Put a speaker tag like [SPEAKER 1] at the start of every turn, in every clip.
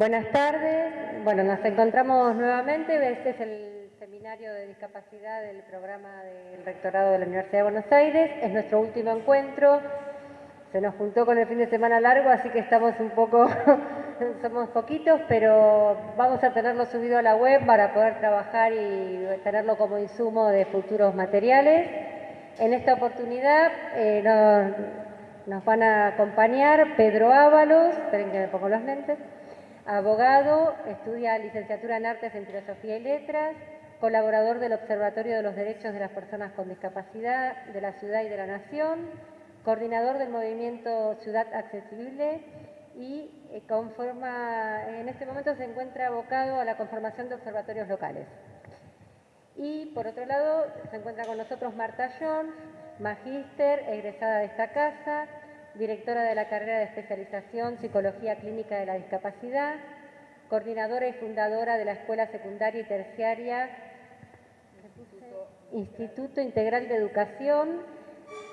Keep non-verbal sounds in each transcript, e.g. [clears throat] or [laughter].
[SPEAKER 1] Buenas tardes. Bueno, nos encontramos nuevamente. Este es el seminario de discapacidad del programa del Rectorado de la Universidad de Buenos Aires. Es nuestro último encuentro. Se nos juntó con el fin de semana largo, así que estamos un poco, [laughs] somos poquitos, pero vamos a tenerlo subido a la web para poder trabajar y tenerlo como insumo de futuros materiales. En esta oportunidad eh, nos, nos van a acompañar Pedro Ábalos, esperen que me pongo los lentes, abogado, estudia licenciatura en Artes en Filosofía y Letras, colaborador del Observatorio de los Derechos de las Personas con Discapacidad de la Ciudad y de la Nación, coordinador del movimiento Ciudad Accesible y eh, conforma, en este momento se encuentra abocado a la conformación de observatorios locales. Y por otro lado se encuentra con nosotros Marta Jones, magíster, egresada de esta casa, directora de la carrera de especialización Psicología Clínica de la Discapacidad, coordinadora y fundadora de la Escuela Secundaria y Terciaria Instituto Integral de Educación,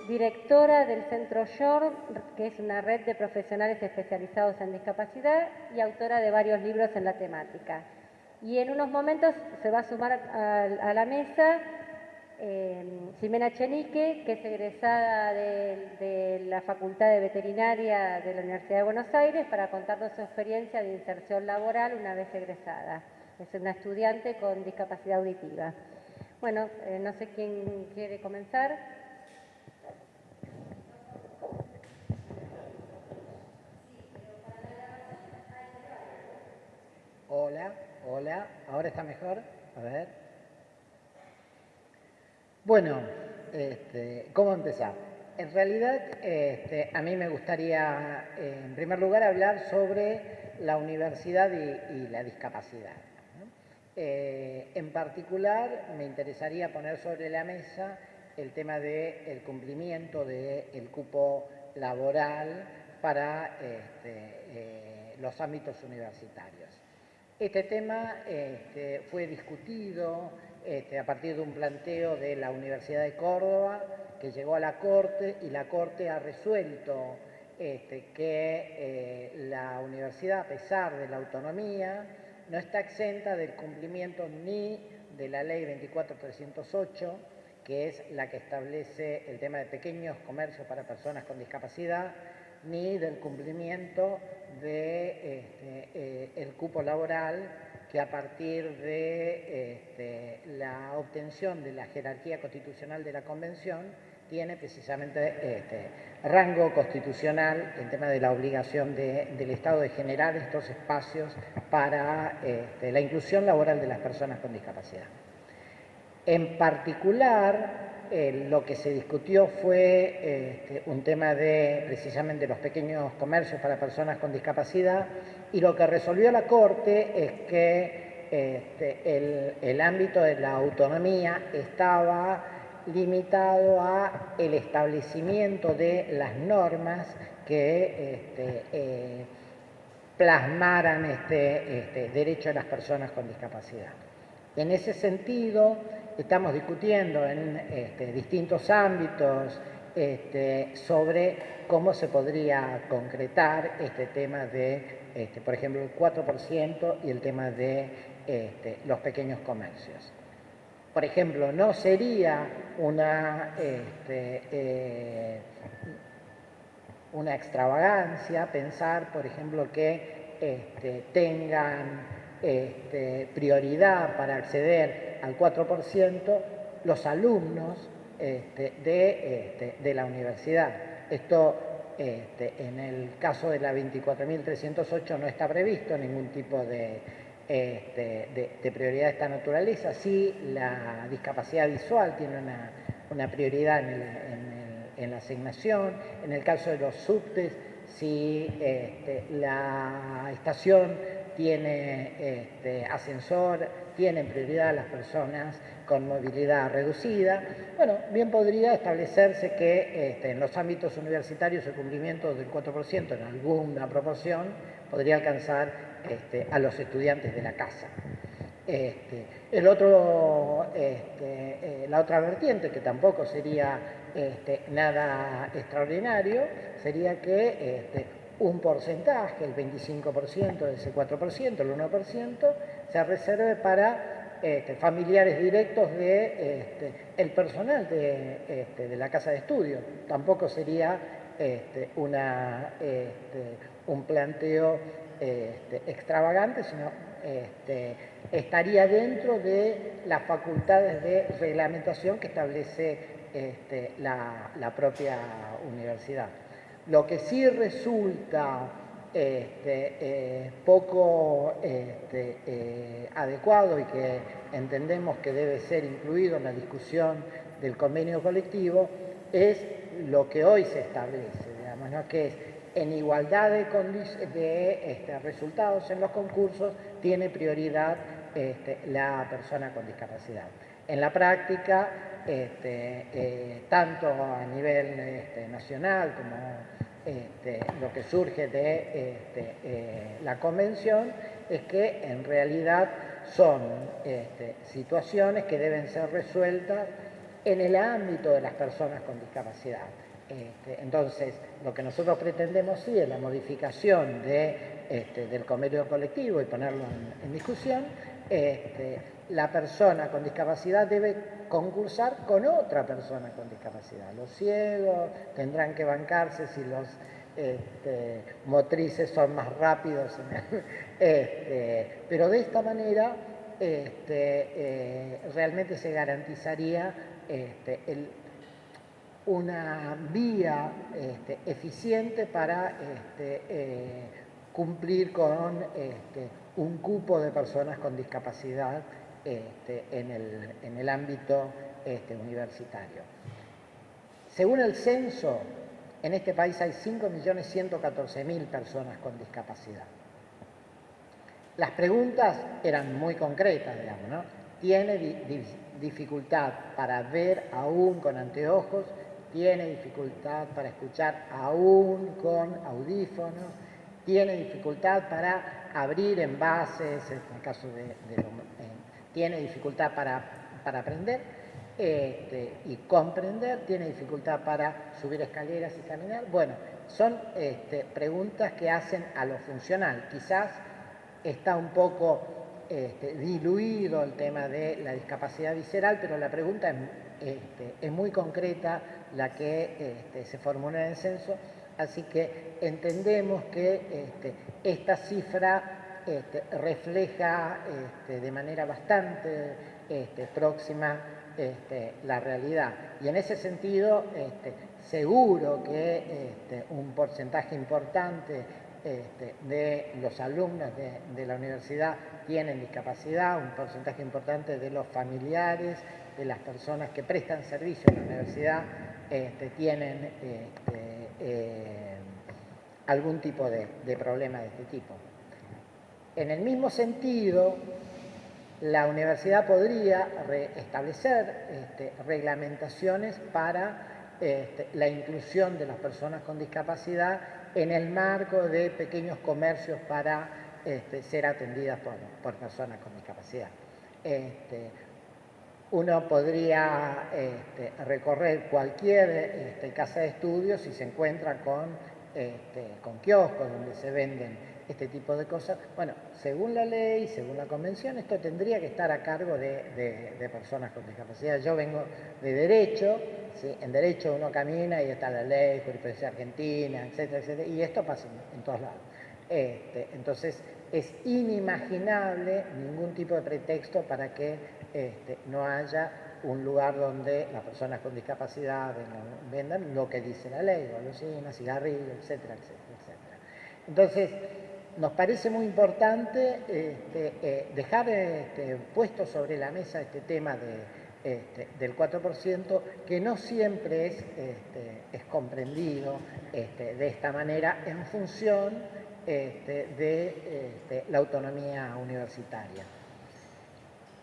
[SPEAKER 1] directora del Centro Shore, que es una red de profesionales especializados en discapacidad y autora de varios libros en la temática. Y en unos momentos se va a sumar a, la mesa eh, Ximena Chenique, que es egresada de, la Facultad de Veterinaria de la Universidad de Buenos Aires, para contarnos su experiencia de inserción laboral una vez egresada. Es una estudiante con discapacidad auditiva. Bueno, eh, no sé quién quiere comenzar.
[SPEAKER 2] Hola, hola, ahora está mejor. A ver. Bueno, este, ¿cómo empezar? En realidad, este, a mí me gustaría, en primer lugar, hablar sobre la universidad y, la discapacidad. Eh, en particular, me interesaría poner sobre la mesa el tema del cumplimiento del cupo laboral para este, eh, los ámbitos universitarios. Este tema fue discutido este, a partir de un planteo de la Universidad de Córdoba que llegó a la Corte y la Corte ha resuelto este, que eh, la universidad, a pesar de la autonomía, no está exenta del cumplimiento ni de la ley 24308, que es la que establece el tema de pequeños comercios para personas con discapacidad, ni del cumplimiento del de, este, eh, cupo laboral que a partir de este, la obtención de la jerarquía constitucional de la Convención tiene precisamente este, rango constitucional en tema de la obligación del Estado de generar estos espacios para este, la inclusión laboral de las personas con discapacidad. En particular, eh, lo que se discutió fue un tema de precisamente los pequeños comercios para personas con discapacidad y lo que resolvió la Corte es que este, el, ámbito de la autonomía estaba limitado a el establecimiento de las normas que este, eh, plasmaran este, este, derecho de las personas con discapacidad. En ese sentido, estamos discutiendo en distintos ámbitos sobre cómo se podría concretar este tema de este, por ejemplo, el 4% y el tema de este, los pequeños comercios. Por ejemplo, no sería una, este, eh, una extravagancia pensar, por ejemplo, que tengan prioridad para acceder al 4% los alumnos de, de la universidad. Esto este, en el caso de la 24.308 no está previsto ningún tipo este, de, prioridad de esta naturaleza. Sí, la discapacidad visual tiene una, prioridad en, la asignación. En el caso de los subtes, este, la estación tiene ascensor, tienen prioridad las personas con movilidad reducida. Bueno, bien podría establecerse que este, en los ámbitos universitarios el cumplimiento del 4% en alguna proporción podría alcanzar este, a los estudiantes de la casa. Este, el otro, eh, la otra vertiente, que tampoco sería nada extraordinario, sería que un porcentaje, el 25% de ese 4%, el 1%, se reserve para este, familiares directos de este, el personal de, este, de, la casa de estudio. Tampoco sería una, un planteo extravagante, sino estaría dentro de las facultades de reglamentación que establece la propia universidad. Lo que sí resulta este, eh, poco este, eh, adecuado y que entendemos que debe ser incluido en la discusión del convenio colectivo es lo que hoy se establece, digamos, que es en igualdad de, de este, resultados en los concursos tiene prioridad la persona con discapacidad. En la práctica, eh, tanto a nivel nacional como este, lo que surge de este, eh, la convención es que en realidad son este, situaciones que deben ser resueltas en el ámbito de las personas con discapacidad. entonces, lo que nosotros pretendemos sí es la modificación del convenio colectivo y ponerlo en discusión, este, la persona con discapacidad debe concursar con otra persona con discapacidad. Los ciegos tendrán que bancarse si los este, motrices son más rápidos, [laughs] este, pero de esta manera eh, realmente se garantizaría una vía eficiente para eh, cumplir con un cupo de personas con discapacidad este, en, el, ámbito este, universitario. Según el censo, en este país hay 5.114.000 personas con discapacidad. Las preguntas eran muy concretas, digamos, ¿no? ¿Tiene dificultad para ver aún con anteojos? ¿Tiene dificultad para escuchar aún con audífonos? ¿Tiene dificultad para abrir envases, en el caso de, tiene dificultad para, para aprender este, y comprender, tiene dificultad para subir escaleras y caminar. Bueno, son este, preguntas que hacen a lo funcional. Quizás está un poco este, diluido el tema de la discapacidad visceral, pero la pregunta es, es muy concreta la que se formula en el censo Así que entendemos que esta cifra este, refleja este, de manera bastante próxima la realidad. Y en ese sentido, seguro que un porcentaje importante de los alumnos de, la universidad tienen discapacidad, un porcentaje importante de los familiares, de las personas que prestan servicio en la universidad, tienen eh, algún tipo de, problema de este tipo. En el mismo sentido, la universidad podría establecer este, reglamentaciones para este, la inclusión de las personas con discapacidad en el marco de pequeños comercios para este, ser atendidas por, personas con discapacidad. Uno podría recorrer cualquier casa de estudios y se encuentra con, con kioscos donde se venden este tipo de cosas. Bueno, según la ley, según la convención, esto tendría que estar a cargo de, personas con discapacidad. Yo vengo de Derecho, en Derecho uno camina y está la ley, jurisprudencia argentina, etcétera, etcétera, y esto pasa en, todos lados. entonces, es inimaginable ningún tipo de pretexto para que este, no haya un lugar donde las personas con discapacidad vendan lo que dice la ley, golosinas, cigarrillos, etcétera, etcétera, etcétera. Entonces, nos parece muy importante este, eh, dejar este, puesto sobre la mesa este tema del 4%, que no siempre es, comprendido de esta manera en función de la autonomía universitaria.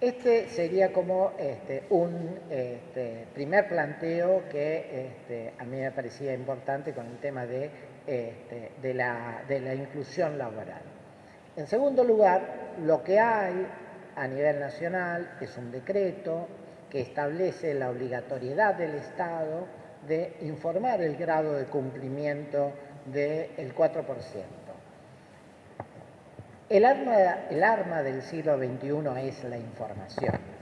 [SPEAKER 2] Este sería como este, un este, primer planteo que este, a mí me parecía importante con el tema de, la, de la inclusión laboral. En segundo lugar, lo que hay a nivel nacional es un decreto que establece la obligatoriedad del Estado de informar el grado de cumplimiento del 4%. El arma, el arma del siglo XXI es la información.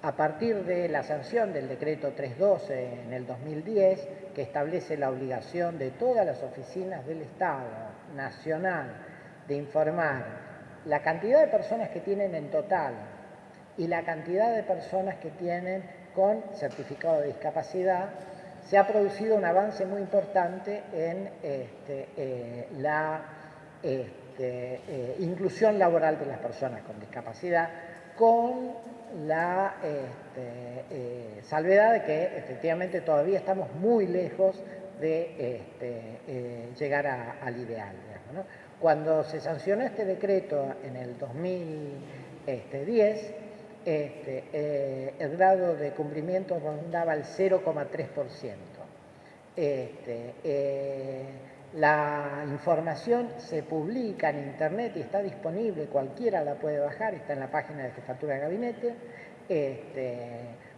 [SPEAKER 2] A partir de la sanción del decreto 312 en el 2010, que establece la obligación de todas las oficinas del Estado nacional de informar la cantidad de personas que tienen en total y la cantidad de personas que tienen con certificado de discapacidad, se ha producido un avance muy importante en este, eh, la este, eh, inclusión laboral de las personas con discapacidad, con la este, eh, salvedad de que efectivamente todavía estamos muy lejos de llegar al ideal. Cuando se sancionó este decreto en el 2010, este, eh, el grado de cumplimiento rondaba el 0,3%. Eh, la información se publica en internet y está disponible, cualquiera la puede bajar, está en la página de Jefatura de Gabinete, este,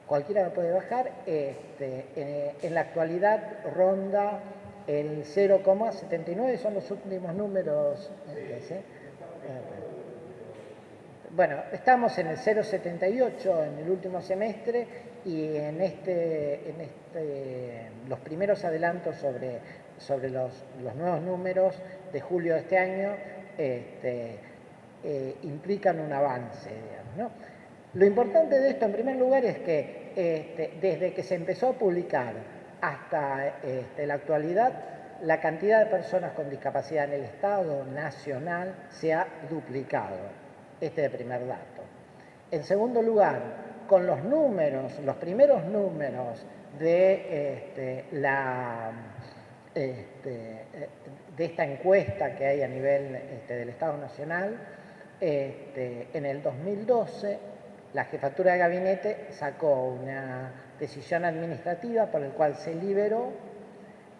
[SPEAKER 2] cualquiera la puede bajar. Este, en la actualidad ronda el 0,79, son los últimos números. ¿eh? Bueno, estamos en el 0,78 en el último semestre y en, este, en este, los primeros adelantos sobre, sobre los, nuevos números de julio de este año este, eh, implican un avance. Lo importante de esto, en primer lugar, es que este, desde que se empezó a publicar hasta este, la actualidad, la cantidad de personas con discapacidad en el Estado nacional se ha duplicado. Este de primer dato. En segundo lugar, con los números, los primeros números de, la, este, de esta encuesta que hay a nivel este, del Estado Nacional, en el 2012 la jefatura de gabinete sacó una decisión administrativa por la cual se liberó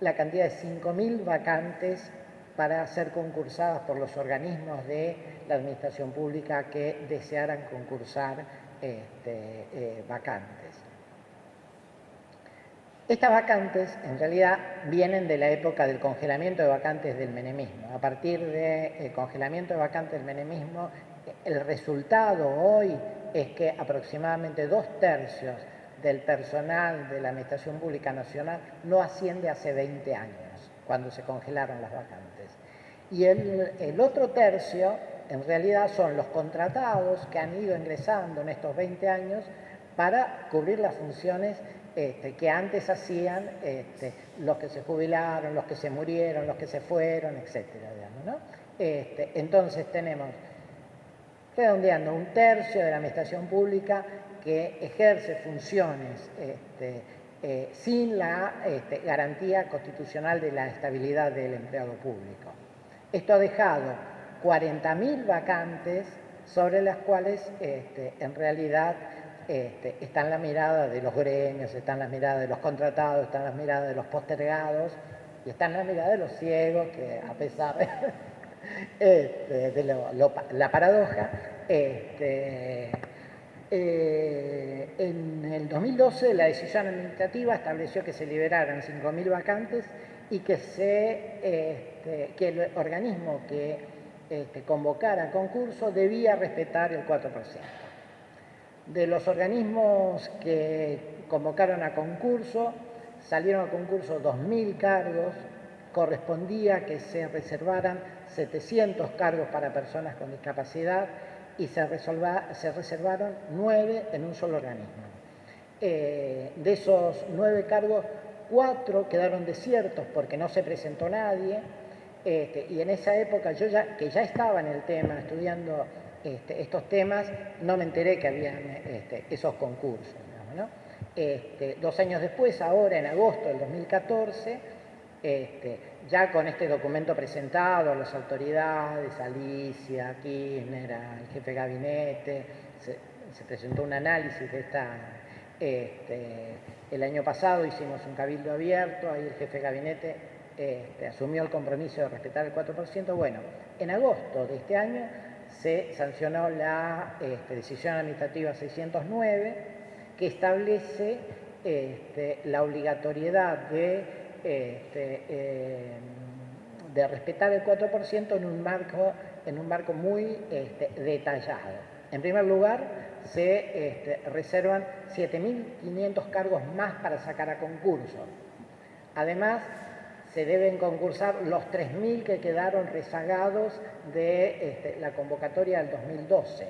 [SPEAKER 2] la cantidad de 5.000 vacantes para ser concursadas por los organismos de la administración pública que desearan concursar este, eh, vacantes. Estas vacantes en realidad vienen de la época del congelamiento de vacantes del menemismo. A partir del congelamiento de vacantes del menemismo, el resultado hoy es que aproximadamente dos tercios del personal de la Administración Pública Nacional no asciende hace 20 años, cuando se congelaron las vacantes y el, otro tercio en realidad son los contratados que han ido ingresando en estos 20 años para cubrir las funciones este, que antes hacían este, los que se jubilaron, los que se murieron, los que se fueron, etc. Este, entonces tenemos, redondeando, un tercio de la administración pública que ejerce funciones eh, sin la garantía constitucional de la estabilidad del empleado público. Esto ha dejado 40.000 vacantes sobre las cuales en realidad este, están la mirada de los gremios, están las miradas de los contratados, están las miradas de los postergados y están las miradas de los ciegos que a pesar de, [laughs] este, la paradoja, eh, en el 2012 la decisión administrativa estableció que se liberaran 5.000 vacantes y que, este, que el organismo que este, convocara concurso debía respetar el 4%. De los organismos que convocaron a concurso, salieron a concurso 2.000 cargos, correspondía que se reservaran 700 cargos para personas con discapacidad y se, se reservaron 9 en un solo organismo. Eh, de esos 9 cargos, cuatro quedaron desiertos porque no se presentó nadie, este, y en esa época yo ya, que ya estaba en el tema, estudiando este, estos temas, no me enteré que habían este, esos concursos. dos años después, ahora en agosto del 2014, ya con este documento presentado a las autoridades, Alicia, Kirchner, al jefe de gabinete, se presentó un análisis de esta este, el año pasado hicimos un cabildo abierto, ahí el jefe de gabinete este, asumió el compromiso de respetar el 4%. Bueno, en agosto de este año se sancionó la este, decisión administrativa 609 que establece la obligatoriedad de, de respetar el 4% en un marco, en un marco muy este, detallado. En primer lugar, se este, reservan 7.500 cargos más para sacar a concurso. Además, se deben concursar los 3.000 que quedaron rezagados de este, la convocatoria del 2012.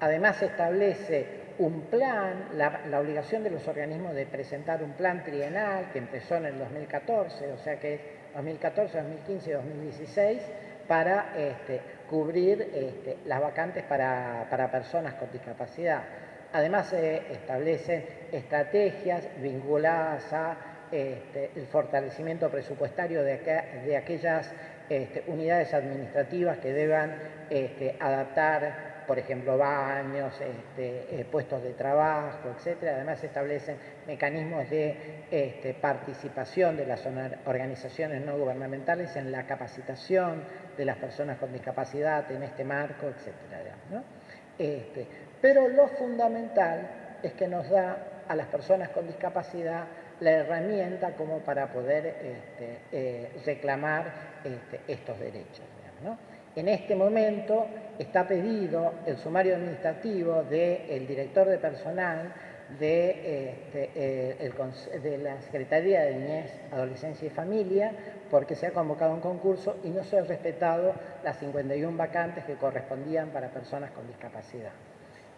[SPEAKER 2] Además, se establece un plan, la, obligación de los organismos de presentar un plan trienal que empezó en el 2014, o sea que es 2014, 2015 y 2016, para este, cubrir este, las vacantes para, personas con discapacidad. Además se establecen estrategias vinculadas a este, el fortalecimiento presupuestario de, aquellas unidades administrativas que deban adaptar por ejemplo, baños, este, eh, puestos de trabajo, etc. Además se establecen mecanismos de este, participación de las organizaciones no gubernamentales en la capacitación de las personas con discapacidad en este marco, etc. Este, pero lo fundamental es que nos da a las personas con discapacidad la herramienta como para poder eh, reclamar estos derechos. En este momento está pedido el sumario administrativo del director de personal de, este, eh, de, la Secretaría de Niñez, Adolescencia y Familia, porque se ha convocado un concurso y no se han respetado las 51 vacantes que correspondían para personas con discapacidad.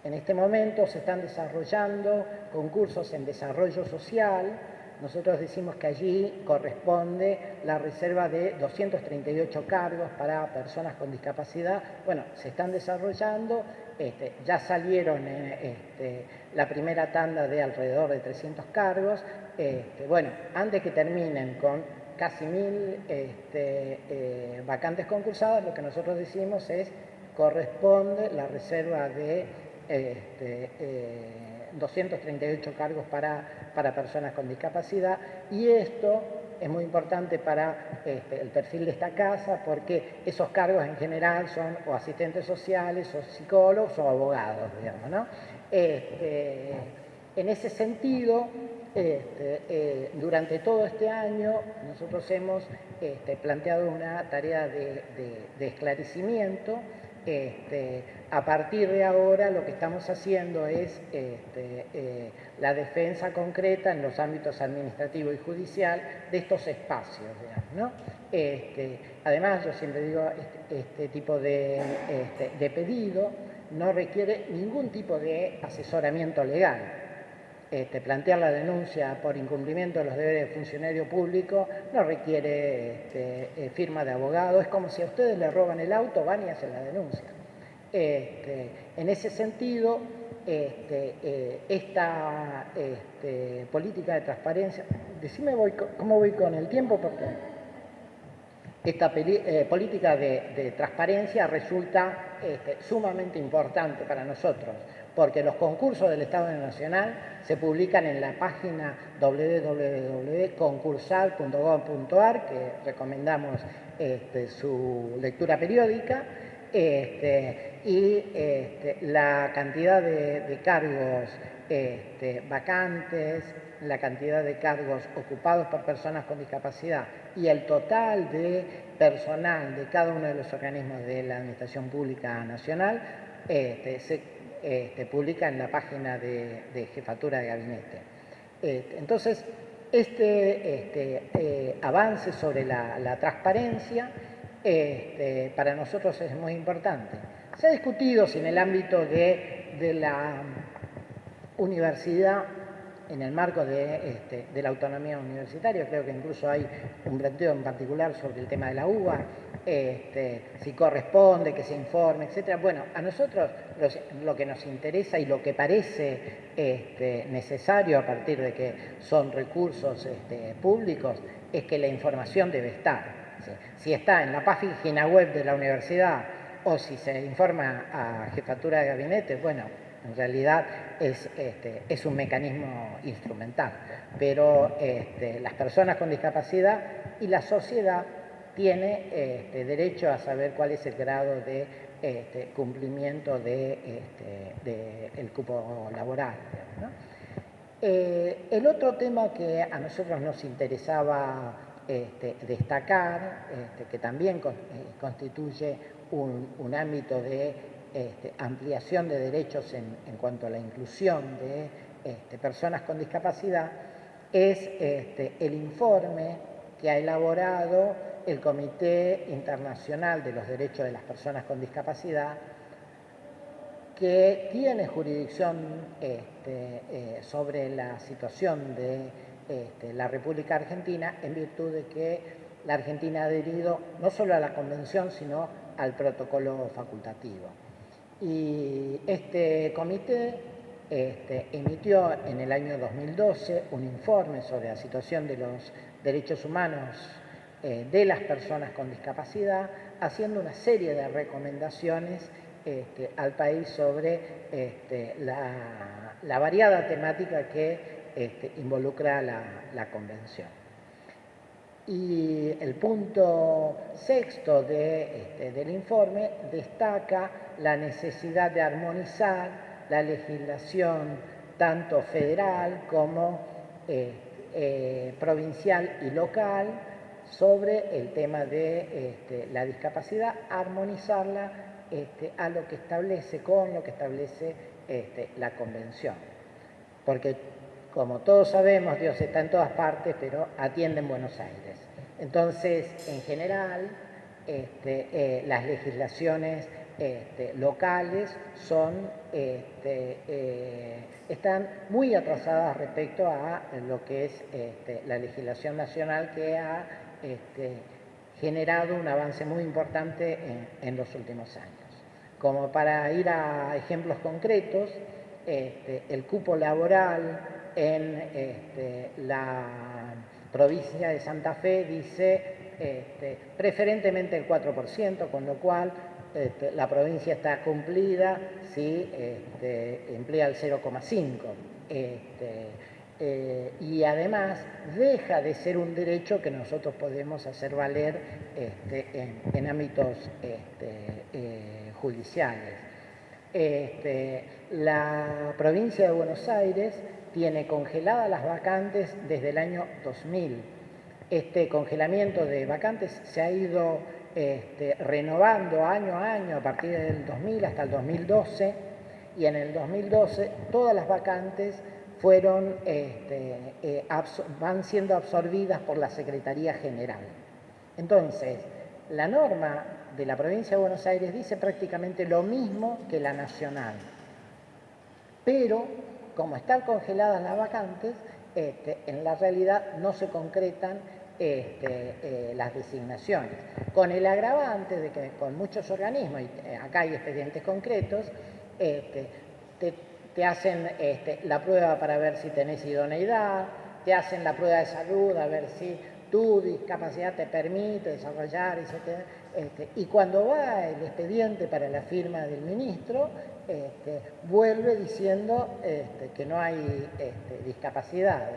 [SPEAKER 2] En este momento se están desarrollando concursos en desarrollo social, nosotros decimos que allí corresponde la reserva de 238 cargos para personas con discapacidad. Bueno, se están desarrollando, este, ya salieron eh, este, la primera tanda de alrededor de 300 cargos. Este, bueno, antes que terminen con casi mil eh, vacantes concursadas, lo que nosotros decimos es corresponde la reserva de 238 cargos para, para personas con discapacidad y esto es muy importante para este, el perfil de esta casa porque esos cargos en general son o asistentes sociales o psicólogos o abogados, digamos, ¿no? Este, en ese sentido, este, eh, durante todo este año nosotros hemos planteado una tarea de, de esclarecimiento este, a partir de ahora lo que estamos haciendo es este, eh, la defensa concreta en los ámbitos administrativo y judicial de estos espacios. Este, además, yo siempre digo, este, tipo de, de pedido no requiere ningún tipo de asesoramiento legal. Este, plantear la denuncia por incumplimiento de los deberes de funcionario público no requiere este, eh, firma de abogado, es como si a ustedes le roban el auto, van y hacen la denuncia. Este, en ese sentido, eh, esta política de transparencia, decime cómo voy con el tiempo, porque esta eh, política de, transparencia resulta sumamente importante para nosotros porque los concursos del Estado Nacional se publican en la página www.concursal.gov.ar, que recomendamos este, su lectura periódica, este, y este, la cantidad de, cargos vacantes, la cantidad de cargos ocupados por personas con discapacidad y el total de personal de cada uno de los organismos de la Administración Pública Nacional se este, publica en la página de, jefatura de gabinete. Este, entonces, este, este eh, avance sobre la, transparencia para nosotros es muy importante. Se ha discutido si en el ámbito de la universidad en el marco de, de, la autonomía universitaria, creo que incluso hay un planteo en particular sobre el tema de la UBA, este, si corresponde, que se informe, etc. Bueno, a nosotros lo que nos interesa y lo que parece este, necesario a partir de que son recursos este, públicos es que la información debe estar. Si está en la página web de la universidad o si se informa a jefatura de gabinete, bueno, en realidad es, este, es un mecanismo instrumental, pero este, las personas con discapacidad y la sociedad tiene este, derecho a saber cuál es el grado de cumplimiento del de, el cupo laboral. Eh, el otro tema que a nosotros nos interesaba destacar, que también constituye un, ámbito de ampliación de derechos en, cuanto a la inclusión de personas con discapacidad, es el informe que ha elaborado el Comité Internacional de los Derechos de las Personas con Discapacidad, que tiene jurisdicción este, eh, sobre la situación de este, la República Argentina en virtud de que la Argentina ha adherido no solo a la Convención, sino al protocolo facultativo. Y este comité este, emitió en el año 2012 un informe sobre la situación de los derechos humanos eh, de las personas con discapacidad, haciendo una serie de recomendaciones este, al país sobre este, la, variada temática que involucra la, convención. Y el punto sexto del informe destaca la necesidad de armonizar la legislación tanto federal como eh, eh, provincial y local sobre el tema de este, la discapacidad, armonizarla este, a lo que establece, con lo que establece este, la convención. Porque, como todos sabemos, Dios está en todas partes, pero atiende en Buenos Aires. Entonces, en general, eh, las legislaciones locales son, eh, están muy atrasadas respecto a lo que es la legislación nacional que ha este, generado un avance muy importante en, los últimos años. Como para ir a ejemplos concretos, este, el cupo laboral en este, la provincia de Santa Fe dice preferentemente el 4%, con lo cual la provincia está cumplida si emplea el 0,5%. Eh, y además deja de ser un derecho que nosotros podemos hacer valer este, en, ámbitos este, eh, judiciales. Este, la provincia de Buenos Aires tiene congeladas las vacantes desde el año 2000. Este congelamiento de vacantes se ha ido renovando año a año a partir del 2000 hasta el 2012 y en el 2012 todas las vacantes fueron, este, eh, van siendo absorbidas por la Secretaría General. Entonces, la norma de la provincia de Buenos Aires dice prácticamente lo mismo que la nacional, pero como están congeladas las vacantes, este, en la realidad no se concretan este, eh, las designaciones, con el agravante de que con muchos organismos, y eh, acá hay expedientes concretos, este, te hacen este, la prueba para ver si tenés idoneidad, te hacen la prueba de salud a ver si tu discapacidad te permite desarrollar, etc. Y cuando va el expediente para la firma del ministro, vuelve diciendo que no hay discapacidad.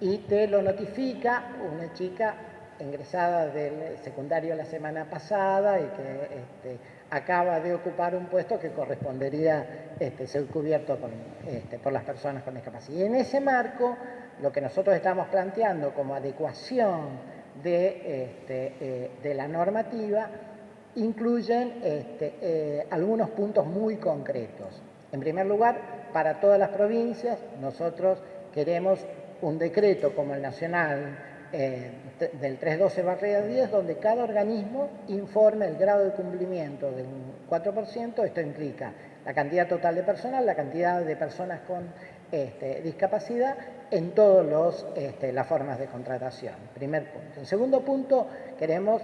[SPEAKER 2] Y te lo notifica una chica ingresada del secundario la semana pasada y que acaba de ocupar un puesto que correspondería este, ser cubierto este, por las personas con discapacidad. Y en ese marco, lo que nosotros estamos planteando como adecuación de, este, eh, de la normativa, incluyen eh, algunos puntos muy concretos. En primer lugar, para todas las provincias, nosotros queremos un decreto como el nacional eh, del 312-10, donde cada organismo informe el grado de cumplimiento del 4%. Esto implica la cantidad total de personal, la cantidad de personas con este, discapacidad en todas este, las formas de contratación. Primer punto. En segundo punto, queremos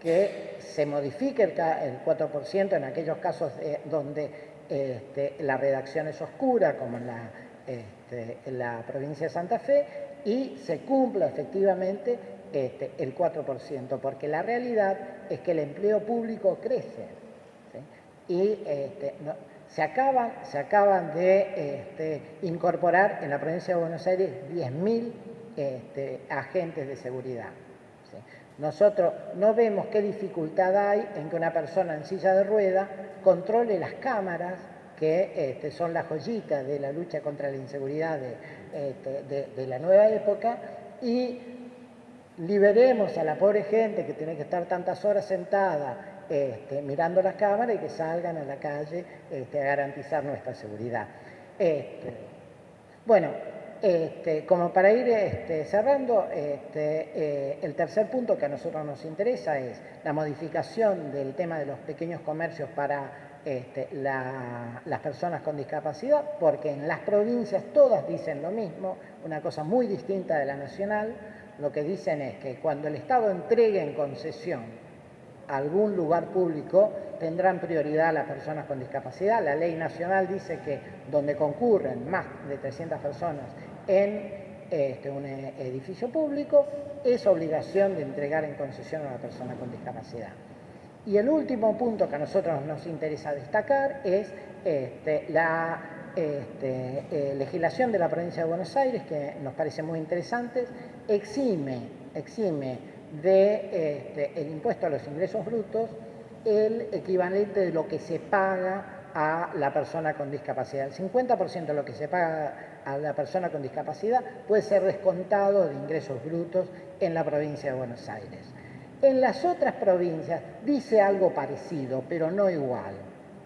[SPEAKER 2] que se modifique el, 4% en aquellos casos donde este, la redacción es oscura, como en la, en la provincia de Santa Fe, y se cumpla efectivamente este, el 4%, porque la realidad es que el empleo público crece y este, se, acaban, se acaban de este, incorporar en la provincia de Buenos Aires 10.000 este, agentes de seguridad. Nosotros no vemos qué dificultad hay en que una persona en silla de rueda controle las cámaras, que este, son la joyita de la lucha contra la inseguridad de, este, la nueva época, y liberemos a la pobre gente que tiene que estar tantas horas sentada este, mirando las cámaras y que salgan a la calle a garantizar nuestra seguridad. Bueno, como para ir cerrando, eh, el tercer punto que a nosotros nos interesa es la modificación del tema de los pequeños comercios para las personas con discapacidad, porque en las provincias todas dicen lo mismo, una cosa muy distinta de la nacional, lo que dicen es que cuando el Estado entregue en concesión algún lugar público, tendrán prioridad las personas con discapacidad. La ley nacional dice que donde concurren más de 300 personas en este, un edificio público, es obligación de entregar en concesión a la persona con discapacidad. Y el último punto que a nosotros nos interesa destacar es este, la este, eh, legislación de la provincia de Buenos Aires, que nos parece muy interesante, exime, exime de el impuesto a los ingresos brutos el equivalente de lo que se paga a la persona con discapacidad. El 50% de lo que se paga a la persona con discapacidad puede ser descontado de ingresos brutos en la provincia de Buenos Aires. En las otras provincias dice algo parecido, pero no igual,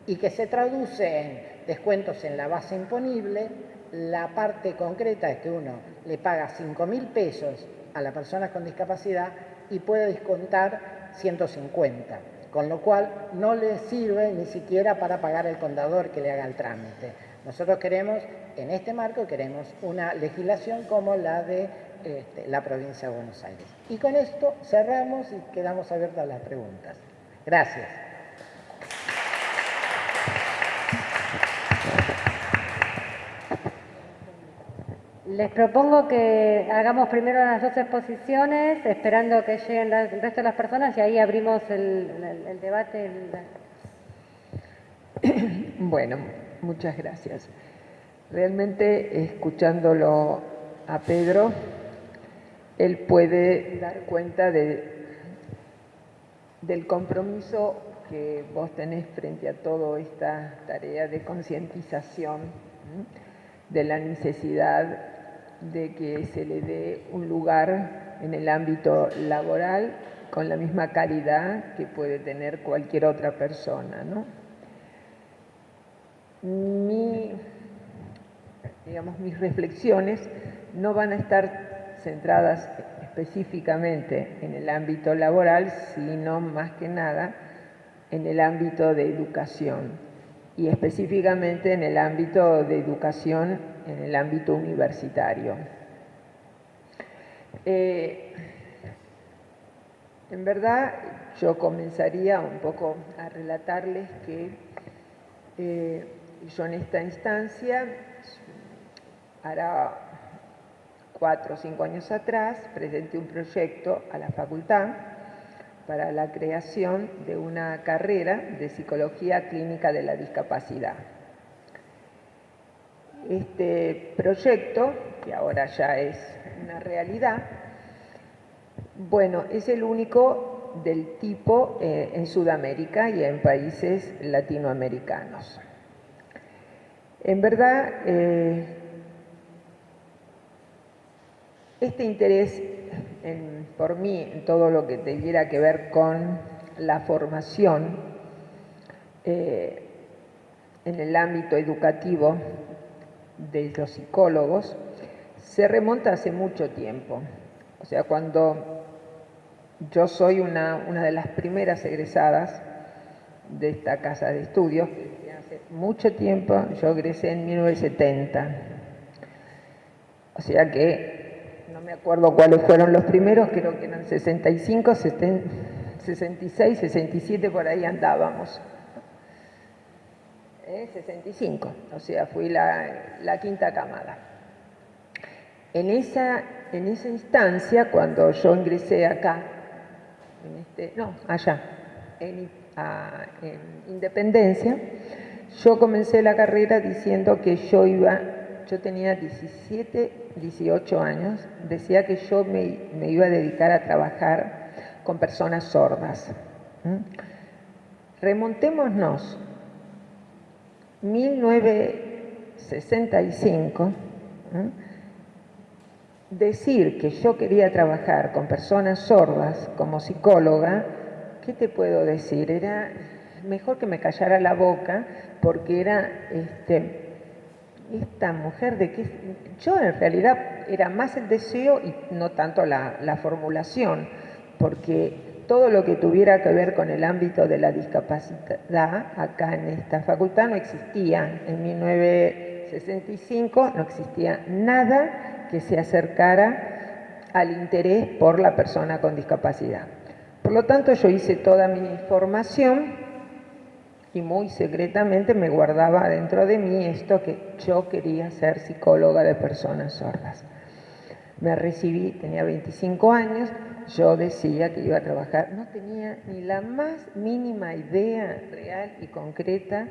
[SPEAKER 2] y que se traduce en descuentos en la base imponible. La parte concreta es que uno le paga 5 mil pesos a la persona con discapacidad y puede descontar 150 con lo cual no le sirve ni siquiera para pagar el contador que le haga el trámite. Nosotros queremos, en este marco, queremos una legislación como la de este, la provincia de Buenos Aires. Y con esto cerramos y quedamos abiertas las preguntas. Gracias.
[SPEAKER 1] Les propongo que hagamos primero las dos exposiciones, esperando que lleguen el resto de las personas y ahí abrimos el, debate. [coughs]
[SPEAKER 3] Bueno, muchas gracias. Realmente, escuchándolo a Pedro, él puede dar cuenta de, del compromiso que vos tenés frente a toda esta tarea de concientización de la necesidad de que se le dé un lugar en el ámbito laboral con la misma calidad que puede tener cualquier otra persona. ¿no? digamos, mis reflexiones no van a estar centradas específicamente en el ámbito laboral, sino más que nada en el ámbito de educación y específicamente en el ámbito de educación en el ámbito universitario. Eh, en verdad, yo comenzaría un poco a relatarles que eh, yo en esta instancia, hará cuatro o cinco años atrás, presenté un proyecto a la facultad para la creación de una carrera de psicología clínica de la discapacidad. Este proyecto, que ahora ya es una realidad, bueno, es el único del tipo eh, en Sudamérica y en países latinoamericanos. En verdad, eh, este interés por mí en todo lo que tuviera que ver con la formación eh, en el ámbito educativo de los psicólogos se remonta hace mucho tiempo. O sea, cuando yo soy una, de las primeras egresadas de esta casa de estudios, hace mucho tiempo, yo egresé en 1970. O sea que me acuerdo cuáles fueron los primeros, creo que eran 65, 66, 67, por ahí andábamos. 65, o sea, fui la, quinta camada. En esa, instancia, cuando yo ingresé acá, este, no, allá, en, en Independencia, yo comencé la carrera diciendo que yo iba, yo tenía 17, 18 años, decía que yo me, iba a dedicar a trabajar con personas sordas. Remontémonos 1965, decir que yo quería trabajar con personas sordas como psicóloga, ¿qué te puedo decir? Era mejor que me callara la boca porque era este, esta mujer de que yo en realidad era más el deseo y no tanto la, la formulación, porque todo lo que tuviera que ver con el ámbito de la discapacidad acá en esta facultad no existía. En 1965 no existía nada que se acercara al interés por la persona con discapacidad. Por lo tanto, yo hice toda mi formación y muy secretamente me guardaba dentro de mí esto que yo quería ser psicóloga de personas sordas. Me recibí, tenía 25 años, yo decía que iba a trabajar, no tenía ni la más mínima idea real y concreta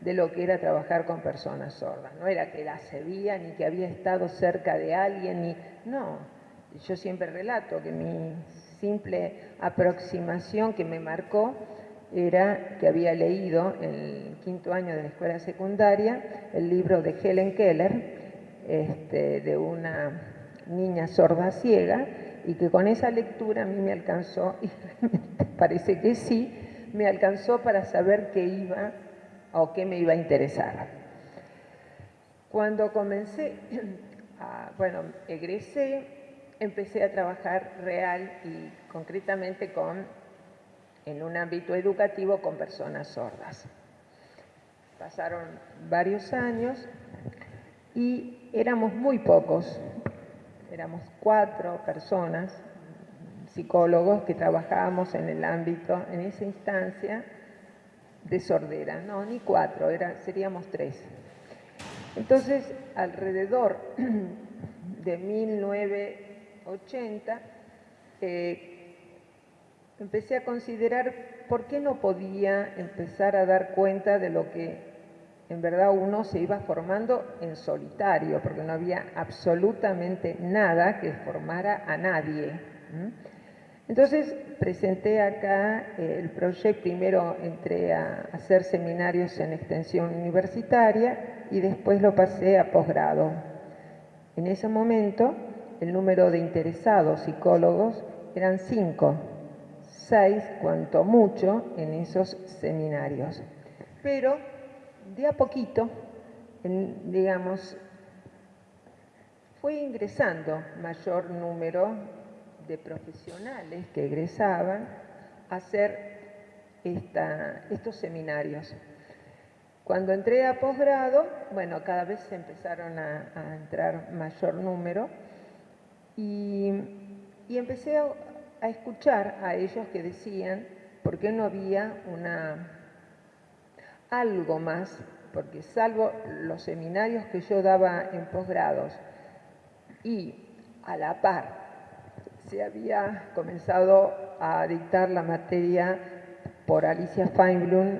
[SPEAKER 3] de lo que era trabajar con personas sordas. No era que la sabía ni que había estado cerca de alguien, ni no. Yo siempre relato que mi simple aproximación que me marcó era que había leído en el quinto año de la escuela secundaria el libro de Helen Keller, este, de una niña sorda ciega, y que con esa lectura a mí me alcanzó, [laughs] y parece que sí, me alcanzó para saber qué iba o qué me iba a interesar. Cuando comencé, [clears throat] bueno, egresé, empecé a trabajar real y concretamente con en un ámbito educativo con personas sordas. Pasaron varios años y éramos muy pocos, éramos cuatro personas, psicólogos, que trabajábamos en el ámbito, en esa instancia de sordera. No, ni cuatro, seríamos tres. Entonces, alrededor [clears throat] de 1980, empecé a considerar por qué no podía empezar a dar cuenta de lo que en verdad uno se iba formando en solitario, porque no había absolutamente nada que formara a nadie. Entonces presenté acá el proyecto, primero entré a hacer seminarios en extensión universitaria y después lo pasé a posgrado. En ese momento el número de interesados psicólogos eran cinco seis, cuanto mucho, en esos seminarios. Pero de a poquito, digamos, fue ingresando mayor número de profesionales que egresaban a hacer estos seminarios. Cuando entré a posgrado, bueno, cada vez se empezaron a, entrar mayor número y, y empecé a, a escuchar a ellos que decían por qué no había una algo más, porque salvo los seminarios que yo daba en posgrados y a la par se había comenzado a dictar la materia por Alicia Feinblum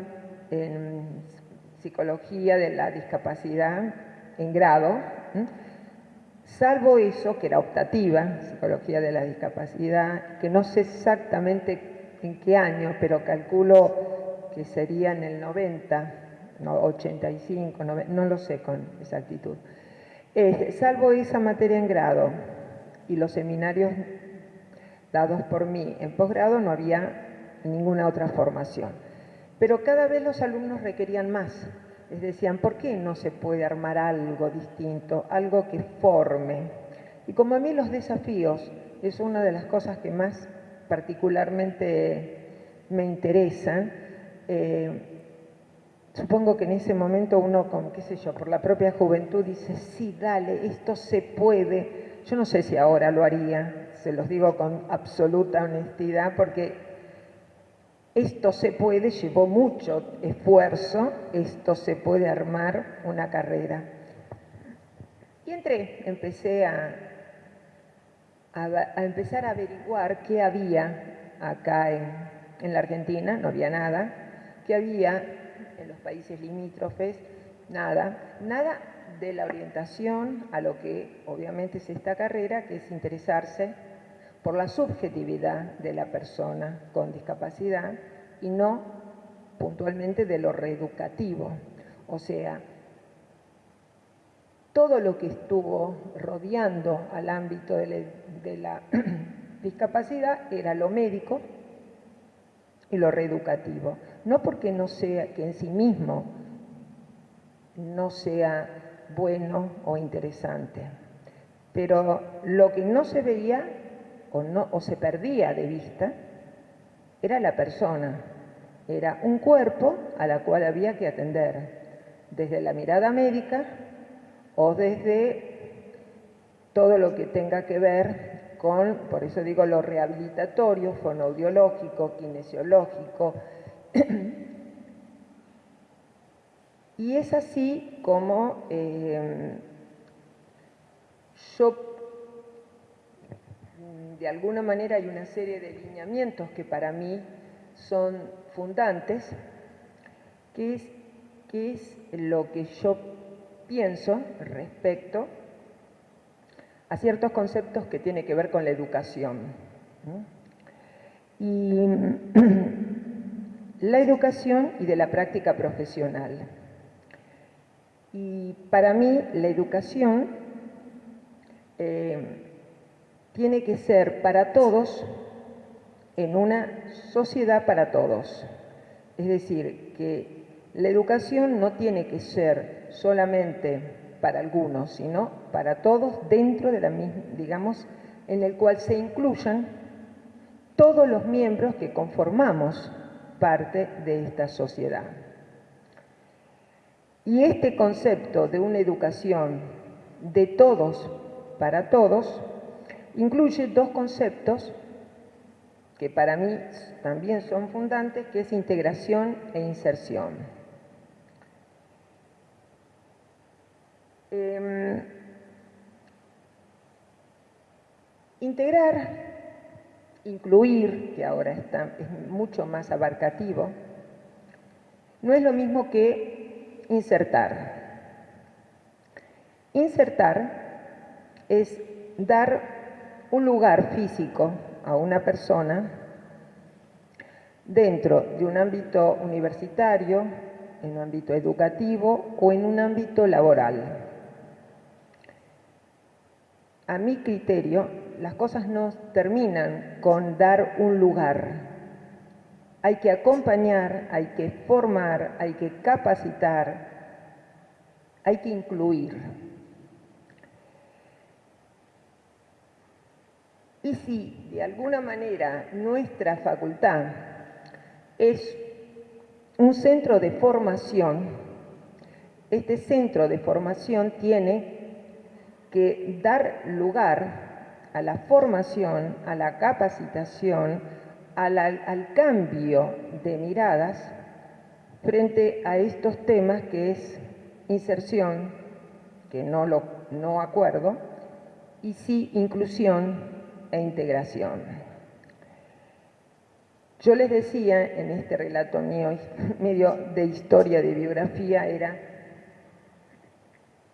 [SPEAKER 3] en psicología de la discapacidad en grado, Salvo eso, que era optativa, psicología de la discapacidad, que no sé exactamente en qué año, pero calculo que sería en el 90, no, 85, no lo sé con exactitud. Este, salvo esa materia en grado y los seminarios dados por mí en posgrado, no había ninguna otra formación. Pero cada vez los alumnos requerían más les decían, ¿por qué no se puede armar algo distinto, algo que forme? Y como a mí los desafíos es una de las cosas que más particularmente me interesan, eh, supongo que en ese momento uno, con, qué sé yo, por la propia juventud dice, sí, dale, esto se puede. Yo no sé si ahora lo haría, se los digo con absoluta honestidad, porque esto se puede, llevó mucho esfuerzo, esto se puede armar una carrera. Y entré, empecé a, a, empezar a averiguar qué había acá en, en la Argentina, no había nada, qué había en los países limítrofes, nada, nada de la orientación a lo que obviamente es esta carrera, que es interesarse por la subjetividad de la persona con discapacidad y no puntualmente de lo reeducativo. O sea, todo lo que estuvo rodeando al ámbito de la, [clears throat] discapacidad era lo médico y lo reeducativo. No porque no sea que en sí mismo no sea bueno o interesante, pero lo que no se veía o, se perdía de vista era la persona, era un cuerpo a la cual había que atender, desde la mirada médica o desde todo lo que tenga que ver con, por eso digo, lo rehabilitatorio, fonoaudiológico, kinesiológico. [clears throat] y es así como eh, yo, de alguna manera hay una serie de lineamientos que para mí son fundantes, que es, que es lo que yo pienso respecto a ciertos conceptos que tienen que ver con la educación. Y [clears throat] la educación y de la práctica profesional. Y para mí la educación eh, tiene que ser para todos en una sociedad para todos. Es decir, que la educación no tiene que ser solamente para algunos, sino para todos dentro de la misma, digamos, en el cual se incluyan todos los miembros que conformamos parte de esta sociedad. Y este concepto de una educación de todos para todos incluye dos conceptos que para mí también son fundantes, que es integración e inserción. Em, integrar, incluir, que ahora está, es mucho más abarcativo, no es lo mismo que insertar. Insertar es dar un lugar físico a una persona dentro de un ámbito universitario, en un ámbito educativo o en un ámbito laboral a mi criterio, las cosas no terminan con dar un lugar. Hay que acompañar, hay que formar, hay que capacitar, hay que incluir. Y si de alguna manera nuestra facultad es un centro de formación, este centro de formación tiene que dar lugar a la formación, a la capacitación, al, cambio de miradas frente a estos temas que es inserción, que no, lo, no acuerdo, y sí inclusión e integración. Yo les decía en este relato mío, [laughs] medio de historia, de biografía, era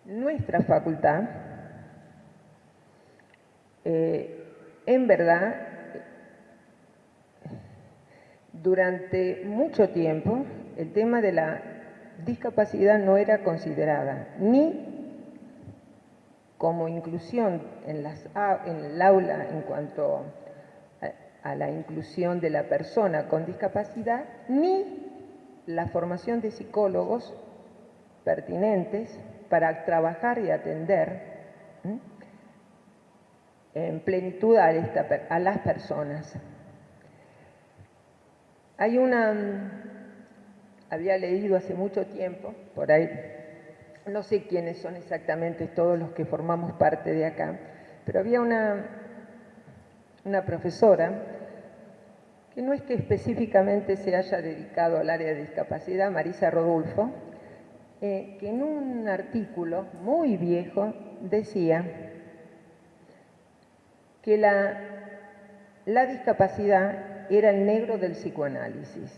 [SPEAKER 3] nuestra facultad, eh, en verdad, durante mucho tiempo el tema de la discapacidad no era considerada ni como inclusión en, las, en el aula en cuanto a, la inclusión de la persona con discapacidad, ni la formación de psicólogos pertinentes para trabajar y atender en plenitud a, a las personas. Hay una, había leído hace mucho tiempo, por ahí, no sé quiénes son exactamente todos los que formamos parte de acá, pero había una, una profesora que no es que específicamente se haya dedicado al área de discapacidad, Marisa Rodulfo, eh, que en un artículo muy viejo decía que la, la discapacidad era el negro del psicoanálisis,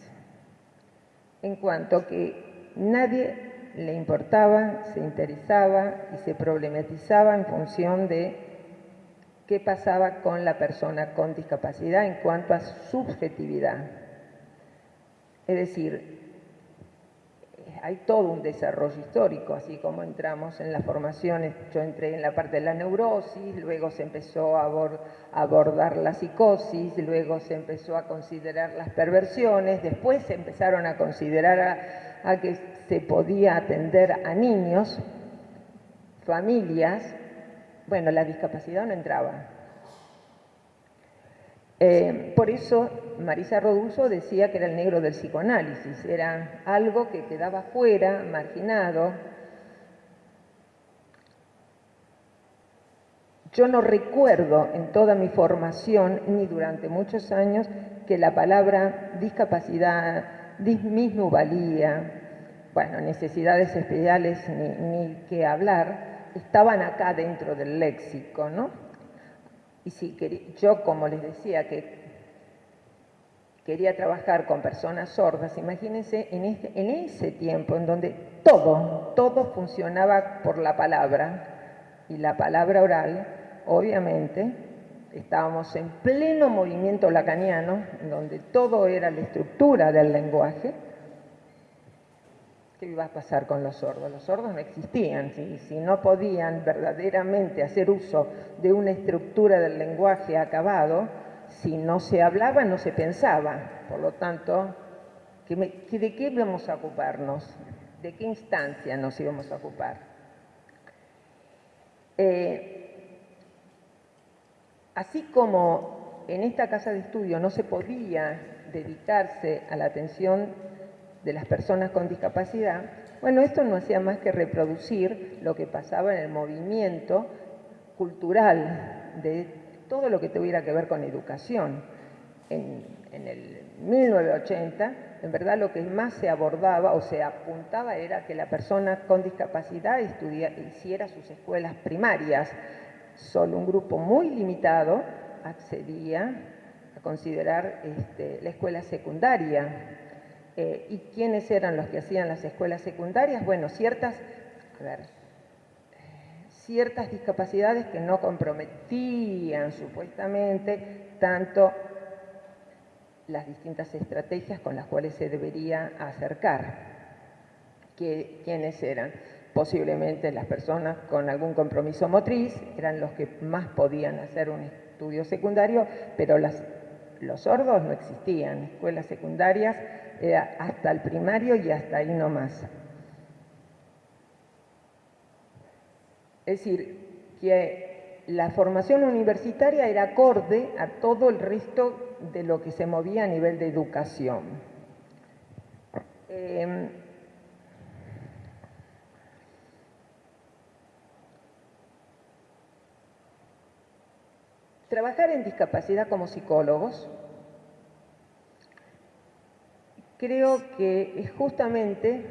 [SPEAKER 3] en cuanto que nadie le importaba, se interesaba y se problematizaba en función de qué pasaba con la persona con discapacidad en cuanto a subjetividad. Es decir, hay todo un desarrollo histórico, así como entramos en las formaciones, yo entré en la parte de la neurosis, luego se empezó a, abordar la psicosis, luego se empezó a considerar las perversiones, después se empezaron a considerar a que se podía atender a niños, familias, bueno, la discapacidad no entraba, eh, por eso Marisa Roduso decía que era el negro del psicoanálisis, era algo que quedaba fuera, marginado. Yo no recuerdo en toda mi formación, ni durante muchos años, que la palabra discapacidad, dismisnuvalía, bueno, necesidades especiales ni, ni que hablar, estaban acá dentro del léxico, ¿no? Y si yo, como les decía, que quería trabajar con personas sordas, imagínense en, este, en ese tiempo en donde todo, todo funcionaba por la palabra y la palabra oral, obviamente, estábamos en pleno movimiento lacaniano, donde todo era la estructura del lenguaje, ¿Qué iba a pasar con los sordos? Los sordos no existían, si, si no podían verdaderamente hacer uso de una estructura del lenguaje acabado, si no se hablaba, no se pensaba. Por lo tanto, ¿de qué íbamos a ocuparnos? ¿De qué instancia nos íbamos a ocupar? Eh, así como en esta casa de estudio no se podía dedicarse a la atención de las personas con discapacidad, bueno, esto no hacía más que reproducir lo que pasaba en el movimiento cultural de todo lo que tuviera que ver con educación. En, el 1980, en verdad lo que más se abordaba o se apuntaba era que la persona con discapacidad hiciera sus escuelas primarias. Solo un grupo muy limitado accedía a considerar este, la escuela secundaria eh, ¿Y quiénes eran los que hacían las escuelas secundarias? Bueno, ciertas, ciertas discapacidades que no comprometían supuestamente tanto las distintas estrategias con las cuales se debería acercar. ¿Quiénes eran? Posiblemente las personas con algún compromiso motriz eran los que más podían hacer un estudio secundario, pero los sordos no existían. Escuelas secundarias hasta el primario y hasta ahí nomás. Es decir, que la formación universitaria era acorde a todo el resto de lo que se movía a nivel de educación. Em, trabajar en discapacidad como psicólogos creo que es justamente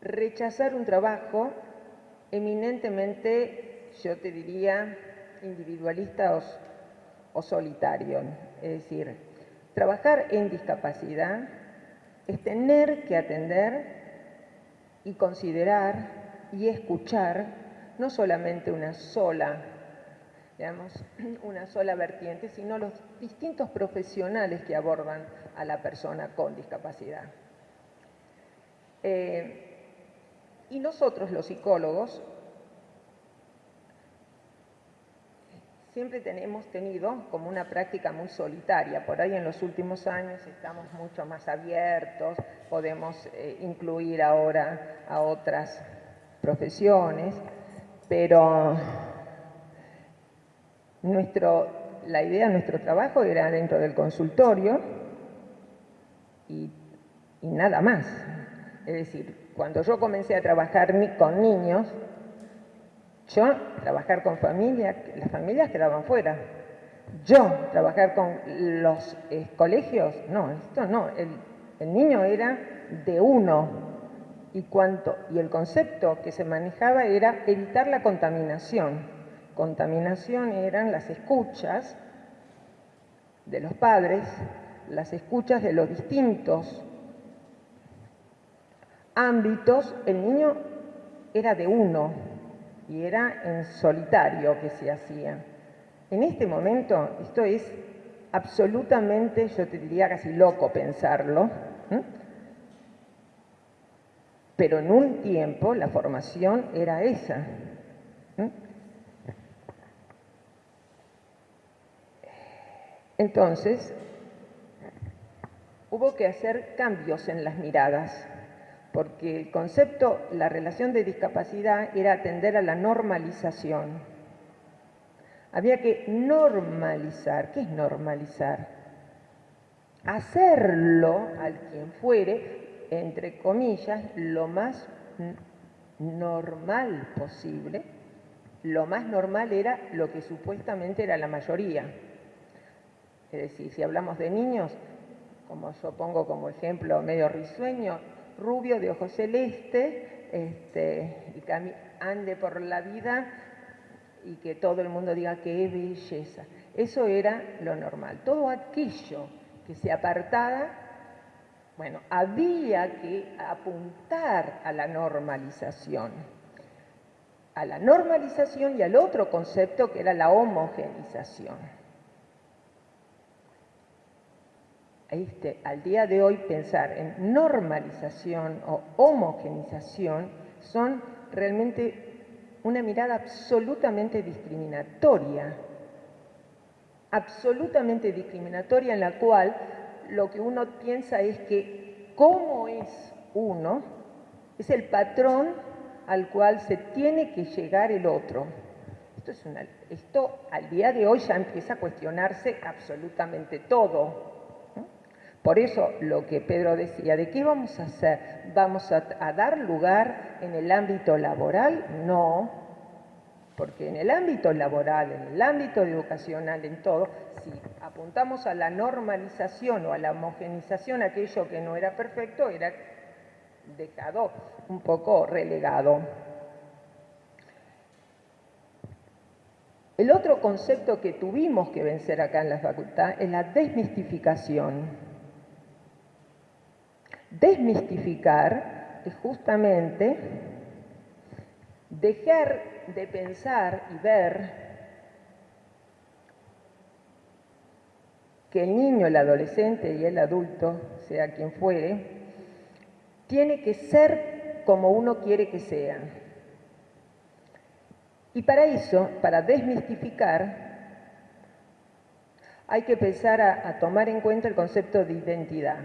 [SPEAKER 3] rechazar un trabajo eminentemente, yo te diría, individualista o, solitario. Es decir, trabajar en discapacidad es tener que atender y considerar y escuchar no solamente una sola digamos, [clears throat] una sola vertiente, sino los distintos profesionales que abordan a la persona con discapacidad. Eh, y nosotros, los psicólogos, siempre tenemos tenido como una práctica muy solitaria. Por ahí en los últimos años estamos mucho más abiertos, podemos eh, incluir ahora a otras profesiones, pero nuestro, la idea de nuestro trabajo era dentro del consultorio y, nada más. Es decir, cuando yo comencé a trabajar con niños, yo trabajar con familias, las familias quedaban fuera. Yo trabajar con los eh, colegios, no, esto no. El, el niño era de uno y cuánto y el concepto que se manejaba era evitar la contaminación contaminación eran las escuchas de los padres, las escuchas de los distintos ámbitos, el niño era de uno y era en solitario que se hacía. En este momento, esto es absolutamente, yo te diría casi loco pensarlo, Pero en un tiempo la formación era esa. Entonces, hubo que hacer cambios en las miradas, porque el concepto, la relación de discapacidad era atender a la normalización. Había que normalizar. ¿Qué es normalizar? Hacerlo al quien fuere, entre comillas, lo más normal posible. Lo más normal era lo que supuestamente era la mayoría. Es decir, si hablamos de niños, como yo pongo como ejemplo medio risueño, rubio de ojos celeste, este, y que ande por la vida y que todo el mundo diga qué belleza. Eso era lo normal. Todo aquello que se apartaba, bueno, había que apuntar a la normalización. A la normalización y al otro concepto que era la homogenización. Este, al día de hoy pensar en normalización o homogenización son realmente una mirada absolutamente discriminatoria, absolutamente discriminatoria en la cual lo que uno piensa es que cómo es uno es el patrón al cual se tiene que llegar el otro. Esto, es esto al día de hoy ya empieza a cuestionarse absolutamente todo. Por eso lo que Pedro decía, ¿de qué vamos a hacer? ¿Vamos a, dar lugar en el ámbito laboral? No, porque en el ámbito laboral, en el ámbito educacional, en todo, si apuntamos a la normalización o a la homogenización, aquello que no era perfecto era dejado un poco relegado. El otro concepto que tuvimos que vencer acá en la facultad es la desmistificación. Desmistificar es justamente dejar de pensar y ver que el niño, el adolescente y el adulto, sea quien fuere, tiene que ser como uno quiere que sea. Y para eso, para desmistificar, hay que empezar a, a tomar en cuenta el concepto de identidad.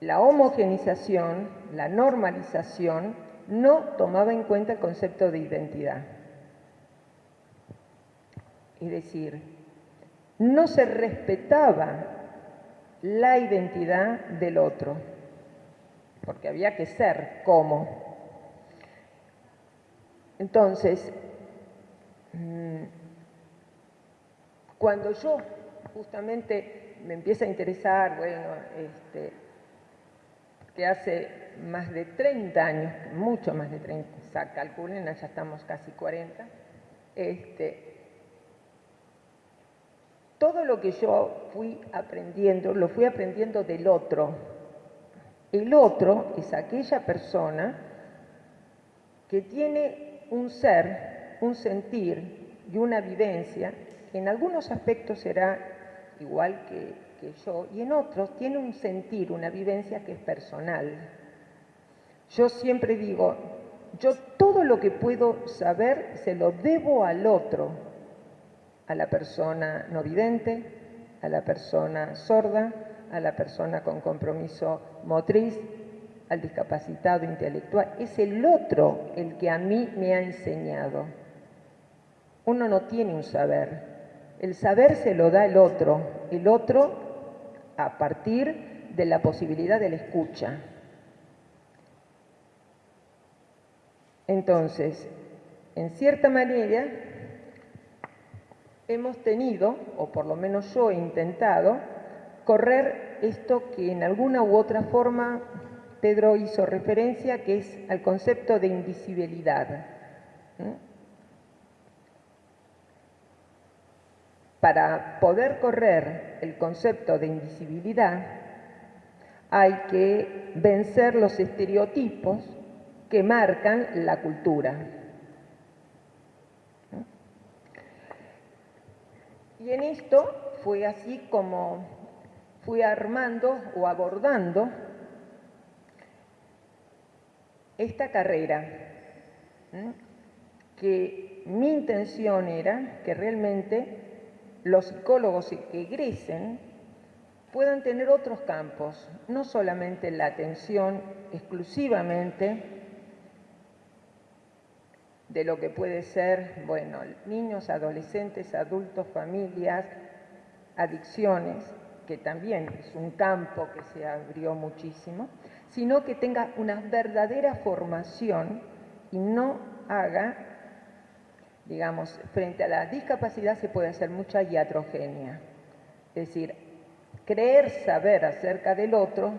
[SPEAKER 3] La homogenización, la normalización, no tomaba en cuenta el concepto de identidad. Es decir, no se respetaba la identidad del otro, porque había que ser como. Entonces, mm, cuando yo justamente me empiezo a interesar, bueno, este, hace más de 30 años, mucho más de 30, o sea, calculen, ya estamos casi 40, este, todo lo que yo fui aprendiendo, lo fui aprendiendo del otro. El otro es aquella persona que tiene un ser, un sentir y una vivencia que en algunos aspectos será igual que que yo, y en otros tiene un sentir, una vivencia que es personal. Yo siempre digo, yo todo lo que puedo saber se lo debo al otro, a la persona no vidente, a la persona sorda, a la persona con compromiso motriz, al discapacitado intelectual. Es el otro el que a mí me ha enseñado. Uno no tiene un saber. El saber se lo da el otro. El otro a partir de la posibilidad de la escucha. Entonces, en cierta manera, hemos tenido, o por lo menos yo he intentado, correr esto que en alguna u otra forma Pedro hizo referencia, que es al concepto de invisibilidad. Para poder correr el concepto de invisibilidad, hay que vencer los estereotipos que marcan la cultura. Y en esto fue así como fui armando o abordando esta carrera, que mi intención era que realmente los psicólogos que egresen puedan tener otros campos, no solamente la atención exclusivamente de lo que puede ser, bueno, niños, adolescentes, adultos, familias, adicciones, que también es un campo que se abrió muchísimo, sino que tenga una verdadera formación y no haga, digamos, frente a la discapacidad se puede hacer mucha iatrogenia, es decir, creer saber acerca del otro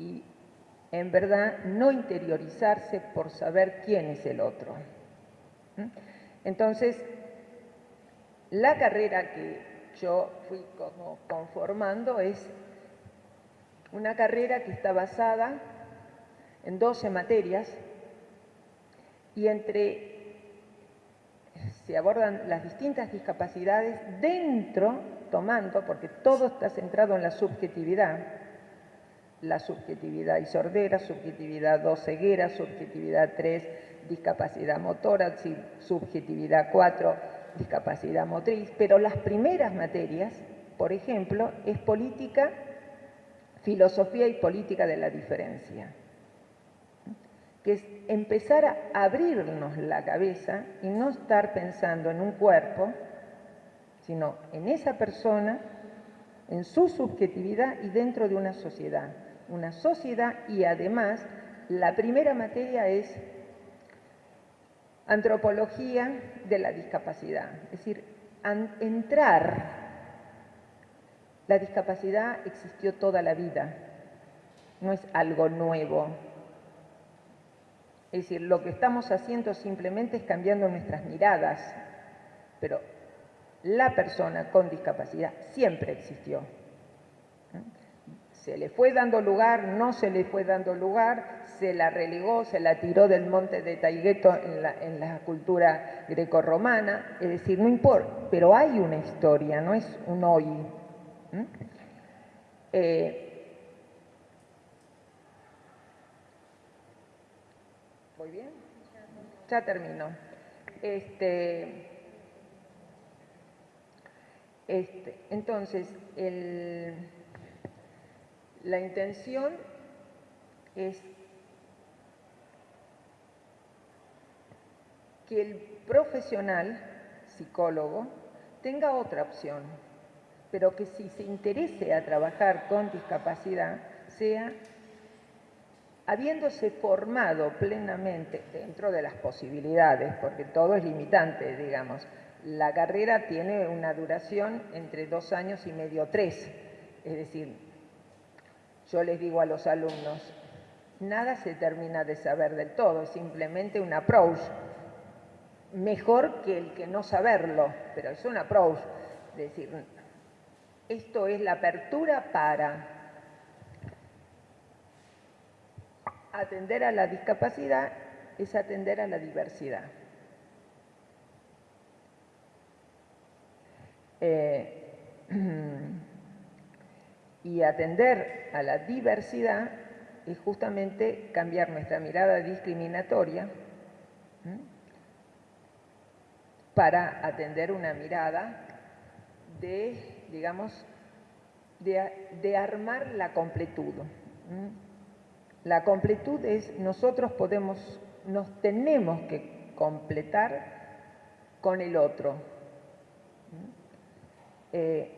[SPEAKER 3] y en verdad no interiorizarse por saber quién es el otro. Entonces, la carrera que yo fui conformando es una carrera que está basada en 12 materias y entre se abordan las distintas discapacidades dentro, tomando, porque todo está centrado en la subjetividad, la subjetividad y sordera, subjetividad 2 ceguera, subjetividad 3 discapacidad motora, subjetividad 4 discapacidad motriz, pero las primeras materias, por ejemplo, es política, filosofía y política de la diferencia, que es empezar a abrirnos la cabeza y no estar pensando en un cuerpo, sino en esa persona, en su subjetividad y dentro de una sociedad una sociedad y además la primera materia es antropología de la discapacidad, es decir, entrar. La discapacidad existió toda la vida, no es algo nuevo. Es decir, lo que estamos haciendo simplemente es cambiando nuestras miradas, pero la persona con discapacidad siempre existió. Se le fue dando lugar, no se le fue dando lugar, se la relegó, se la tiró del monte de Taigueto en la, cultura grecorromana, es decir, no importa, pero hay una historia, no es un hoy. Eh, ¿Voy bien? Ya termino. Este, este, entonces, el la intención es que el profesional, psicólogo, tenga otra opción, pero que si se interese a trabajar con discapacidad, sea habiéndose formado plenamente dentro de las posibilidades, porque todo es limitante, digamos. La carrera tiene una duración entre dos años y medio, tres, es decir, yo les digo a los alumnos, nada se termina de saber del todo, es simplemente un approach. Mejor que el que no saberlo, pero es un approach. Es decir, esto es la apertura para atender a la discapacidad, es atender a la diversidad. Eh, [clears throat] Y atender a la diversidad es justamente cambiar nuestra mirada discriminatoria para atender una mirada de, digamos, de, armar la completud. La completud es nosotros podemos, nos tenemos que completar con el otro. Eh,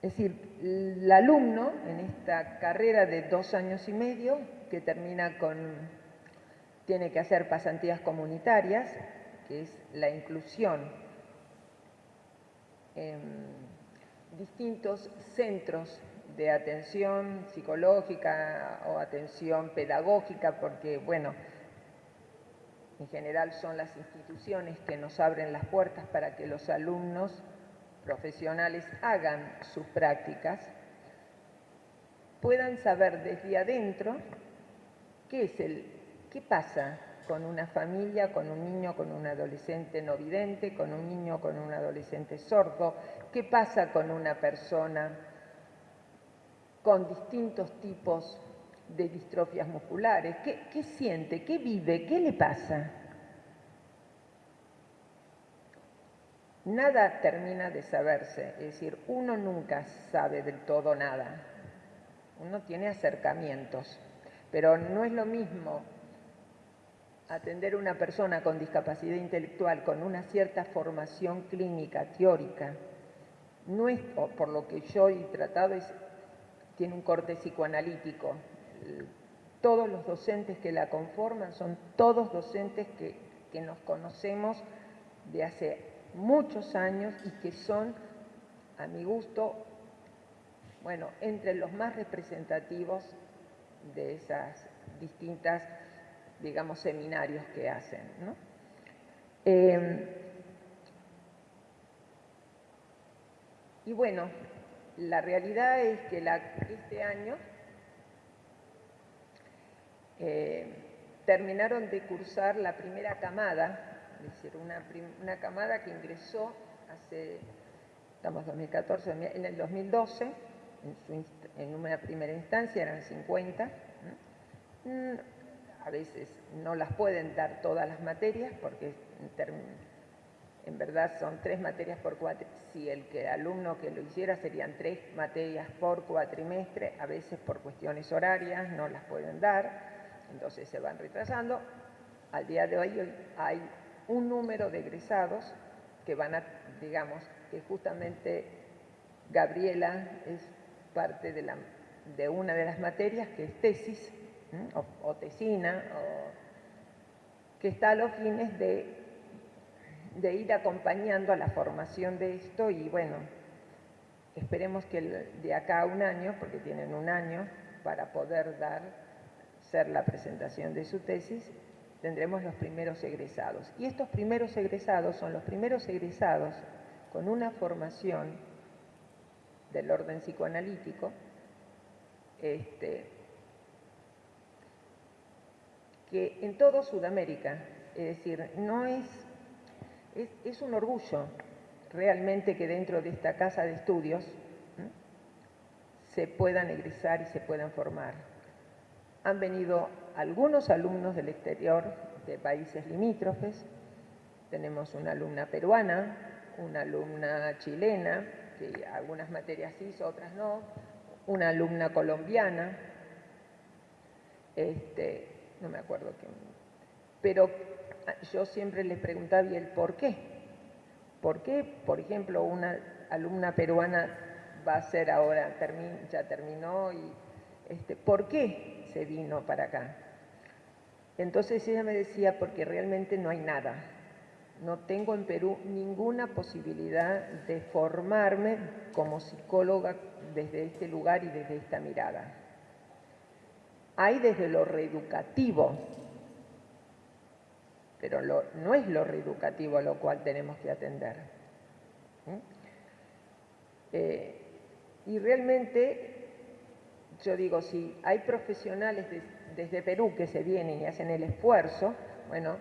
[SPEAKER 3] es decir, el alumno en esta carrera de dos años y medio, que termina con, tiene que hacer pasantías comunitarias, que es la inclusión en distintos centros de atención psicológica o atención pedagógica, porque, bueno, en general son las instituciones que nos abren las puertas para que los alumnos profesionales hagan sus prácticas, puedan saber desde adentro qué es el, qué pasa con una familia, con un niño, con un adolescente no vidente, con un niño, con un adolescente sordo? ¿Qué pasa con una persona con distintos tipos de distrofias musculares? ¿Qué, siente? ¿Qué vive? ¿Qué le pasa? Nada termina de saberse, es decir, uno nunca sabe del todo nada. Uno tiene acercamientos, pero no es lo mismo atender a una persona con discapacidad intelectual con una cierta formación clínica, teórica, no es, por lo que yo he tratado, es, tiene un corte psicoanalítico. Todos los docentes que la conforman son todos docentes que, que nos conocemos de hace muchos años y que son, a mi gusto, bueno, entre los más representativos de esas distintas digamos, seminarios que hacen. Em, y bueno, la realidad es que este año eh, terminaron de cursar la primera camada, es decir, una, una camada que ingresó hace, estamos 2014, en el 2012, en, una primera instancia eran 50 a veces no las pueden dar todas las materias porque en verdad son tres materias por cuatrimestre. Si el alumno que lo hiciera serían tres materias por cuatrimestre, a veces por cuestiones horarias no las pueden dar, entonces se van retrasando. Al día de hoy hay un número de egresados que van a, digamos, que justamente Gabriela es parte de una de las materias que es tesis, o, tesina, que está a los fines de, de ir acompañando a la formación de esto y bueno, esperemos que de acá a un año, porque tienen un año para poder dar, ser la presentación de su tesis, tendremos los primeros egresados. Y estos primeros egresados son los primeros egresados con una formación del orden psicoanalítico, este, que en todo Sudamérica, es decir, no es, es, un orgullo realmente que dentro de esta casa de estudios se puedan egresar y se puedan formar. Han venido algunos alumnos del exterior, de países limítrofes, tenemos una alumna peruana, una alumna chilena, que algunas materias hizo, otras no, una alumna colombiana, este, no me acuerdo qué. Pero yo siempre les preguntaba, ¿y el por qué? ¿Por qué, por ejemplo, una alumna peruana va a ser ahora, ya terminó, y este, ¿por qué se vino para acá? Entonces ella me decía, porque realmente no hay nada. No tengo en Perú ninguna posibilidad de formarme como psicóloga desde este lugar y desde esta mirada hay desde lo reeducativo, pero no es lo reeducativo a lo cual tenemos que atender. Eh, y realmente, yo digo, si hay profesionales desde Perú que se vienen y hacen el esfuerzo, bueno,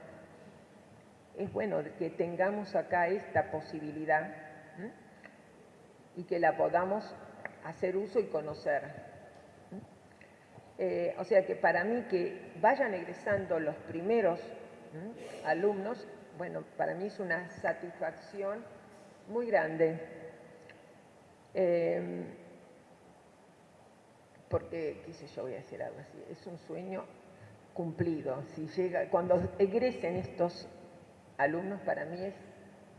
[SPEAKER 3] es bueno que tengamos acá esta posibilidad y que la podamos hacer uso y conocer. Eh, o sea que para mí que vayan egresando los primeros alumnos, bueno, para mí es una satisfacción muy grande. Em, porque, qué sé yo, voy a decir algo así, es un sueño cumplido. Si llega, cuando egresen estos alumnos, para mí es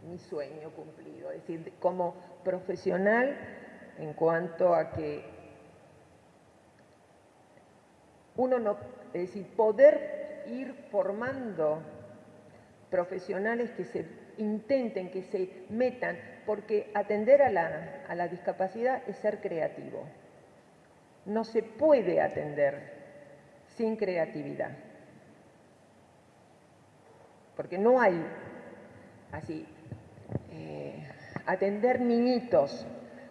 [SPEAKER 3] mi sueño cumplido. Es decir, como profesional, en cuanto a que uno no, es decir, poder ir formando profesionales que se intenten, que se metan, porque atender a la, a la discapacidad es ser creativo. No se puede atender sin creatividad. Porque no hay así, eh, atender niñitos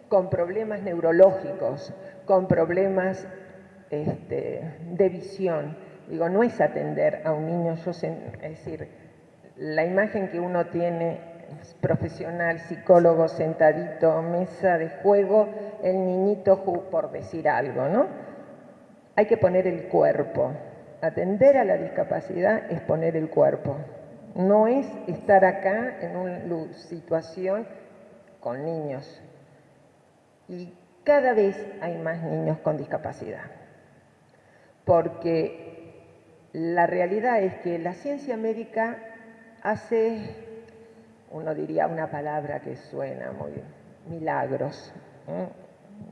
[SPEAKER 3] con problemas neurológicos, con problemas este, de visión digo, no es atender a un niño, yo es decir, la imagen que uno tiene profesional, psicólogo sentadito, mesa de juego, el niñito por decir algo, ¿no? Hay que poner el cuerpo. Atender a la discapacidad es poner el cuerpo. No es estar acá en una situación con niños. Y cada vez hay más niños con discapacidad. Porque la realidad es que la ciencia médica hace, uno diría una palabra que suena muy milagros.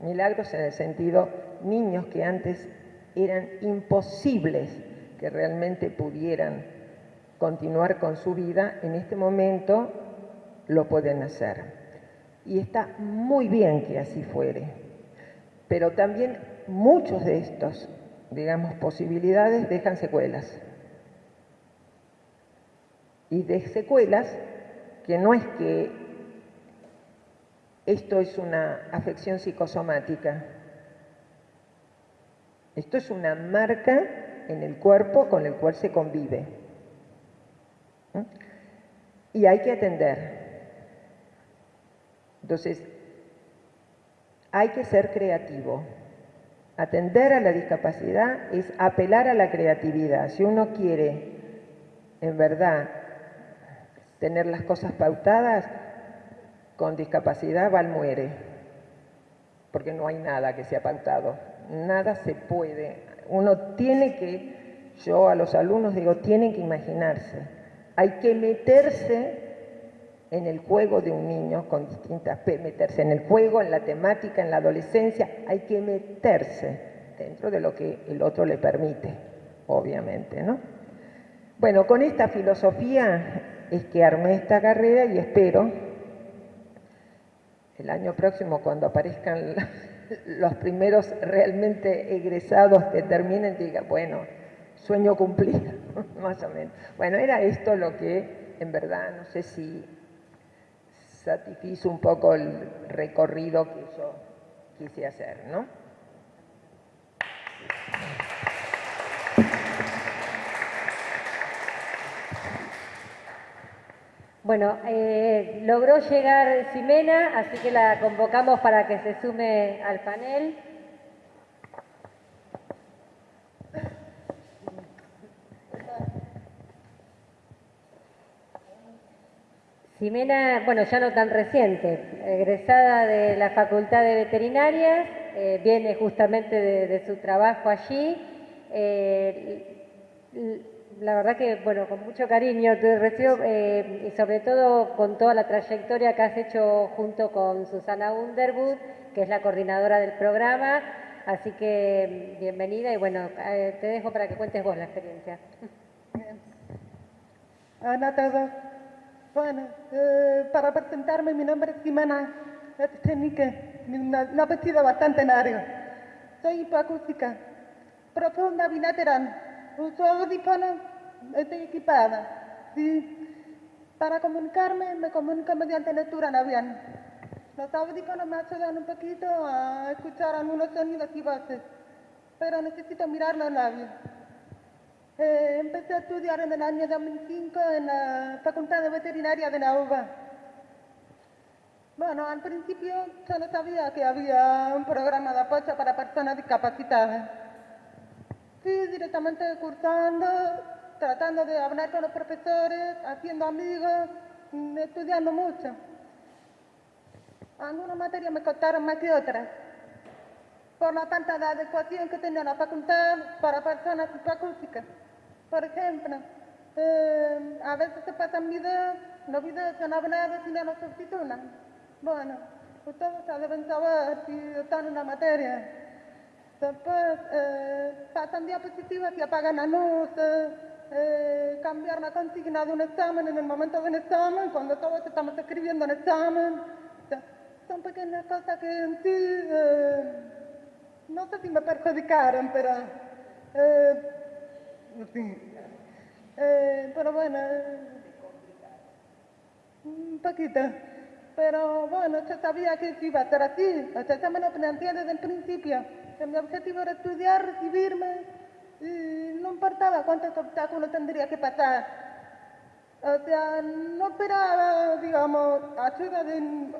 [SPEAKER 3] Milagros en el sentido, niños que antes eran imposibles que realmente pudieran continuar con su vida, en este momento lo pueden hacer. Y está muy bien que así fuere. Pero también muchos de estos, digamos, posibilidades dejan secuelas. Y de secuelas que no es que esto es una afección psicosomática, esto es una marca en el cuerpo con el cual se convive. Y hay que atender. Entonces, hay que ser creativo. Atender a la discapacidad es apelar a la creatividad. Si uno quiere, en verdad, tener las cosas pautadas, con discapacidad Val muere, porque no hay nada que sea pautado, nada se puede. Uno tiene que, yo a los alumnos digo, tienen que imaginarse, hay que meterse en el juego de un niño con distintas, meterse en el juego, en la temática, en la adolescencia, hay que meterse dentro de lo que el otro le permite, obviamente, ¿no? Bueno, con esta filosofía es que armé esta carrera y espero el año próximo cuando aparezcan los primeros realmente egresados que terminen, diga, bueno, sueño cumplido, [laughs] más o menos. Bueno, era esto lo que en verdad, no sé si satisfizo un poco el recorrido que yo quise hacer, ¿no?
[SPEAKER 1] Bueno, eh, logró llegar Ximena, así que la convocamos para que se sume al panel. Ximena, bueno, ya no tan reciente, egresada de la Facultad de Veterinarias, eh, viene justamente de, su trabajo allí. Eh, la verdad que, bueno, con mucho cariño te recibo eh, y sobre todo con toda la trayectoria que has hecho junto con Susana Underwood, que es la coordinadora del programa. Así que bienvenida y bueno, te dejo para que cuentes vos la experiencia.
[SPEAKER 4] Hola a todos. Bueno, eh, para presentarme, mi nombre es Ximena Echenique, una vestida bastante larga. Soy hipoacústica, profunda bilateral. Uso audífonos, estoy equipada. para comunicarme, me comunico mediante lectura labial. Los audífonos me ayudan un poquito a escuchar algunos sonidos y voces, pero necesito mirar los labios. Empecé a estudiar en el año 2005 en la Facultad de Veterinaria de la. Bueno, al principio yo no sabía que había un programa de apoyo para personas discapacitadas. Fui directamente cursando, tratando de hablar con los profesores, haciendo amigos, estudiando mucho. Algunas materias me costaron más que otras, por la falta de adecuación que tenía la facultad para personas discapacitadas. Por ejemplo, eh, a veces se pasan videos, los videos son hablados y no los subtitulan. Bueno, ustedes deben saber si están en la materia. Después eh, pasan diapositivas y apagan la luz, eh, cambiar la consigna de un examen en el momento del examen, cuando todos estamos escribiendo el examen. son pequeñas cosas que en sí, no sé si me perjudicaron, pero. Eh, pero bueno, un poquito. Pero bueno, yo sabía que iba a ser así. O sea, ya me lo planteé desde el principio. Que mi objetivo era estudiar, recibirme y no importaba cuántos obstáculos tendría que pasar. O sea, no esperaba, digamos, ayuda de...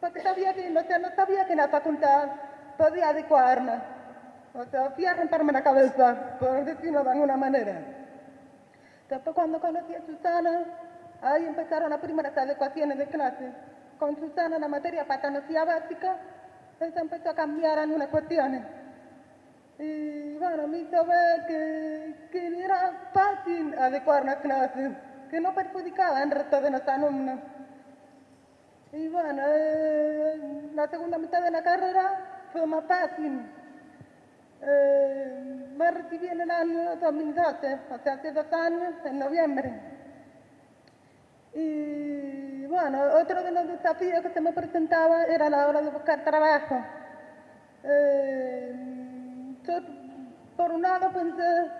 [SPEAKER 4] Porque sabía que, o sea, no sabía que en la facultad podía adecuarme. O sea, fui a romperme la cabeza, por decirlo de alguna manera. Después cuando conocí a Susana, ahí empezaron las primeras adecuaciones de clase. Con Susana la materia patología básica, eso empezó a cambiar algunas cuestiones. Y bueno, me hizo ver que, que era fácil adecuar la clase, que no perjudicaba al resto de los alumnos. Y bueno, eh, la segunda mitad de la carrera fue más fácil. Eh, me recibí en el año 2012, o sea, hace dos años, en noviembre. Y bueno, otro de los desafíos que se me presentaba era la hora de buscar trabajo. Eh, yo, por un lado, pensé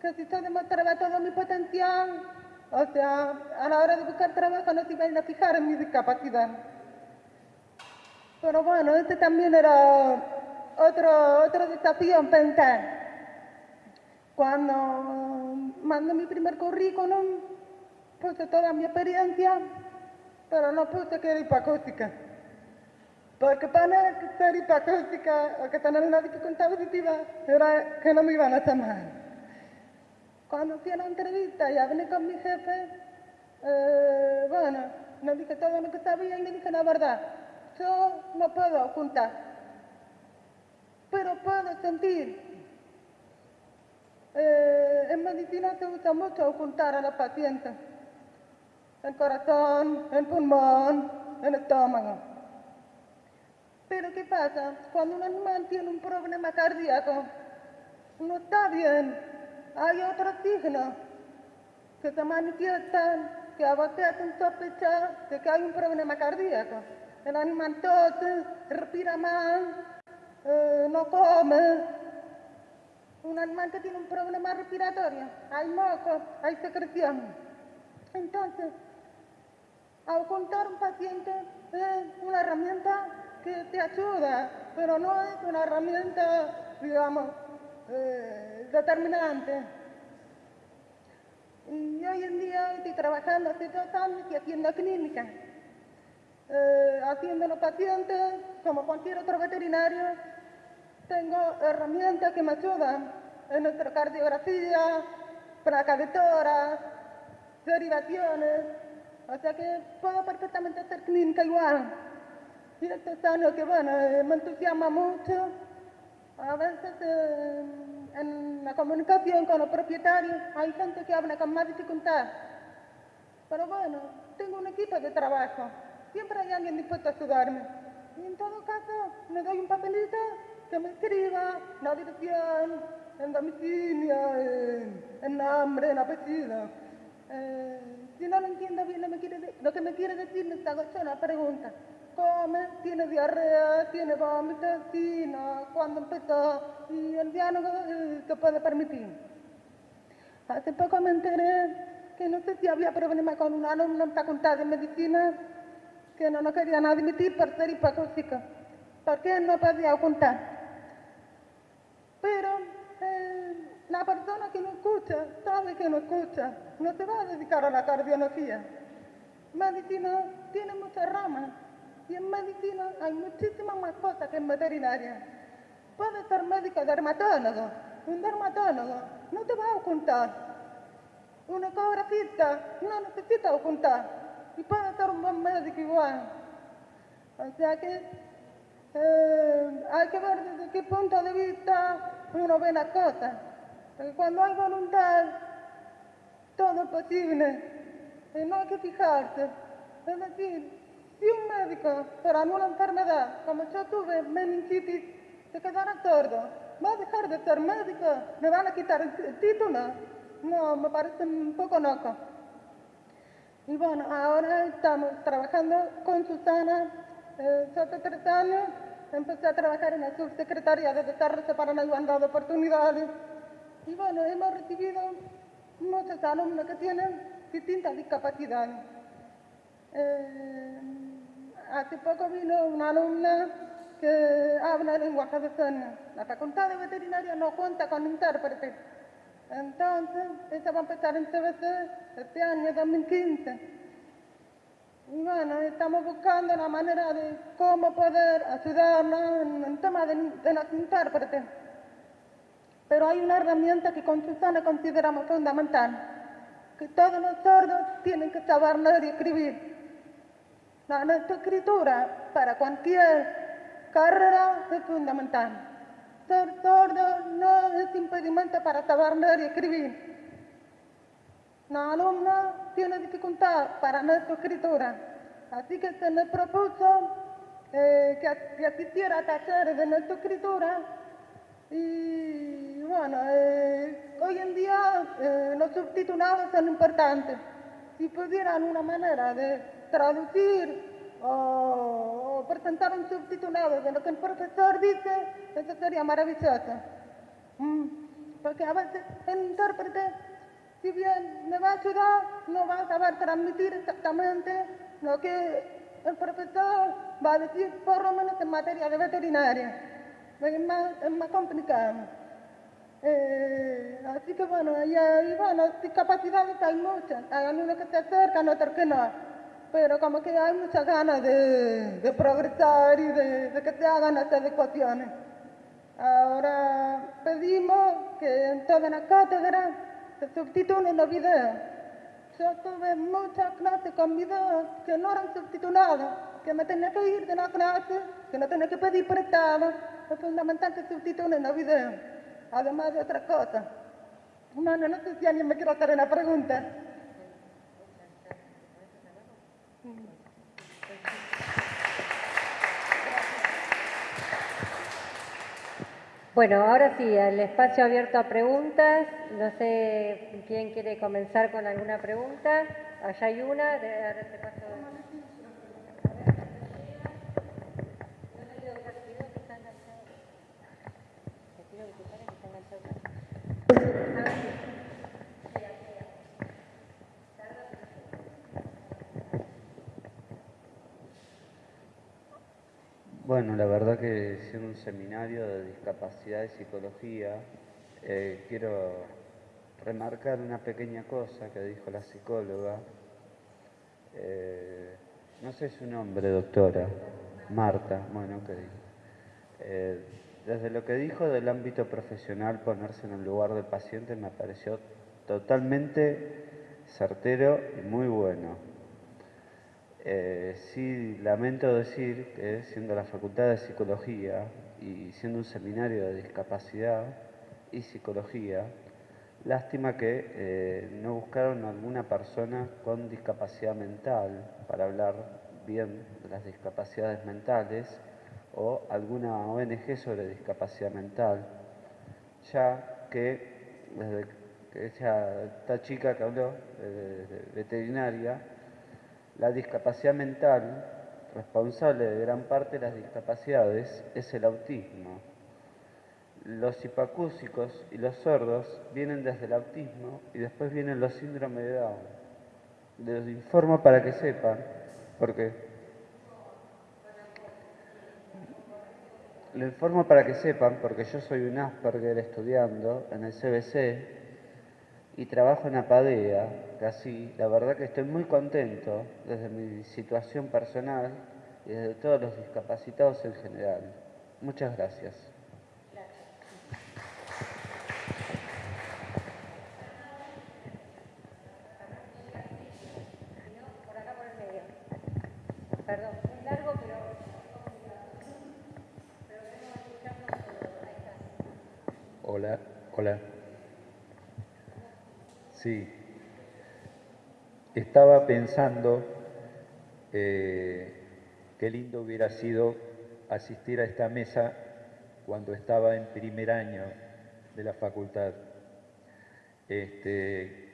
[SPEAKER 4] que si yo demostraba todo mi potencial, o sea, a la hora de buscar trabajo no se iban a fijar en mi discapacidad. Pero bueno, este también era otro, otro desafío en pensar. Cuando mandé mi primer currículum, puse toda mi experiencia, pero no puse que era hipoacústica. Porque para ser hipoacústica o que tener una dificultad auditiva era que no me iban a llamar. Cuando fui la entrevista y hablé con mi jefe, eh, bueno, le dije todo lo que sabía y le dije la verdad. Yo no puedo ocultar, pero puedo sentir. Eh, en medicina se usa mucho ocultar a los pacientes. El corazón, el pulmón, el estómago. Pero ¿qué pasa? Cuando un animal tiene un problema cardíaco, no está bien. Hay otros signos que se manifiestan, que a vos hacen sospechar de que hay un problema cardíaco. El animal tose, respira mal, eh, no come. Un animal que tiene un problema respiratorio, hay moco, hay secreción. Entonces, ocultar un paciente es una herramienta que te ayuda, pero no es una herramienta, digamos, eh, determinante. Y hoy en día estoy trabajando hace dos años y haciendo clínica, eh, los pacientes como cualquier otro veterinario. Tengo herramientas que me ayudan en nuestra cardiografía, placa tórax, derivaciones, o sea que puedo perfectamente hacer clínica igual. Y esto es algo que, bueno, eh, me entusiasma mucho. A veces eh, en la comunicación con los propietarios hay gente que habla con más dificultad. Pero bueno, tengo un equipo de trabajo. Siempre hay alguien dispuesto a ayudarme. Y en todo caso, le doy un papelito que me escriba la dirección, el domicilio, el, el nombre, el apellido. Eh, si no lo entiendo bien lo, me quiere lo que me quiere decir, hago yo una pregunta. ¿Come? ¿Tiene diarrea? ¿Tiene vómito? Sí, no. ¿Cuándo empezó? Y el diálogo eh, se puede permitir. Hace poco me enteré que no sé si había problema con un alumno en facultad de medicina que no nos querían admitir por ser hipoacústico, porque no podía ocultar. Pero eh, la persona que no escucha sabe que no escucha, no se va a dedicar a la cardiología. Medicina tiene muchas ramas y en medicina hay muchísimas más cosas que en veterinaria. Puede ser médico dermatólogo, un dermatólogo no te va a ocultar. Un ecografista no necesita ocultar igual. O sea que eh, hay que ver desde qué punto de vista uno ve las cosas. Porque cuando hay voluntad, todo es posible. Y no hay que fijarse. Es decir, si un médico por alguna enfermedad, como yo tuve meningitis, se quedara sordo, va a dejar de ser médico, le van a quitar el título. No, me parece un poco loco. Y bueno, ahora estamos trabajando con Susana. Eh, años empecé a trabajar en la subsecretaría de Desarrollo para la Igualdad de Oportunidades. Y bueno, hemos recibido muchos alumnos que tienen distintas discapacidades. Eh, hace poco vino una alumna que hablan lenguaje de señas. La facultad de veterinaria no cuenta con intérprete. Entonces, ella va a empezar en CBC este año 2015. Y bueno, estamos buscando la manera de cómo poder ayudarnos en el tema de, de intérpretes. Pero hay una herramienta que con Susana consideramos fundamental, que todos los sordos tienen que saber leer y escribir. La escritura para cualquier carrera es fundamental. Ser sordo no es impedimento para saber leer y escribir. La alumna tiene dificultad para nuestra escritura, así que se me propuso eh, que, que asistiera a talleres de nuestra escritura y bueno, eh, hoy en día eh, los subtitulados son importantes. Si pudieran una manera de traducir o, o presentar un subtitulado de lo que el profesor dice, eso sería maravilloso. Mm, Porque a veces el intérprete, si bien me va a ayudar, no va a saber transmitir exactamente lo que el profesor va a decir, por lo menos en materia de veterinaria es más, es más complicado. Eh, así que bueno, y, y bueno, discapacidades hay muchas. Hay algunos que se acercan, otros que no. Pero como que hay muchas ganas de, progresar y de, que se hagan las adecuaciones. Ahora pedimos que en todas las cátedras se subtitulen los videos. Yo tuve muchas clases con videos que no eran subtitulados, que me tenía que ir de la clase, que no tenía que pedir prestado, es fundamental que subtitulen los videos, además de otras cosas. Bueno, no sé si alguien me quiere hacer una pregunta.
[SPEAKER 1] Bueno, ahora sí, el espacio abierto a preguntas. No sé quién quiere comenzar con alguna pregunta. Allá hay una. De, paso.
[SPEAKER 5] Bueno, la verdad que siendo un seminario de discapacidad y psicología, eh, quiero remarcar una pequeña cosa que dijo la psicóloga. Eh, no sé su nombre, doctora. Marta, bueno, que eh, desde lo que dijo del ámbito profesional, ponerse en el lugar del paciente me pareció totalmente certero y muy bueno. Eh, sí, lamento decir que siendo la Facultad de Psicología y siendo un seminario de discapacidad y psicología, lástima que eh, no buscaron alguna persona con discapacidad mental para hablar bien de las discapacidades mentales o alguna ONG sobre discapacidad mental, ya que desde que esta chica que habló de veterinaria, la discapacidad mental, responsable de gran parte de las discapacidades, es el autismo. Los hipacúsicos y los sordos vienen desde el autismo y después vienen los síndromes de Down. Les informo para que sepan, porque lo informo para que sepan, porque yo soy un Asperger estudiando en el CBC y trabajo en Apadea, casi, la verdad que estoy muy contento desde mi situación personal y desde todos los discapacitados en general. Muchas gracias.
[SPEAKER 1] Pero...
[SPEAKER 6] Hola, hola. Sí. Estaba pensando eh, qué lindo hubiera sido asistir a esta mesa cuando estaba en primer año de la facultad. Este,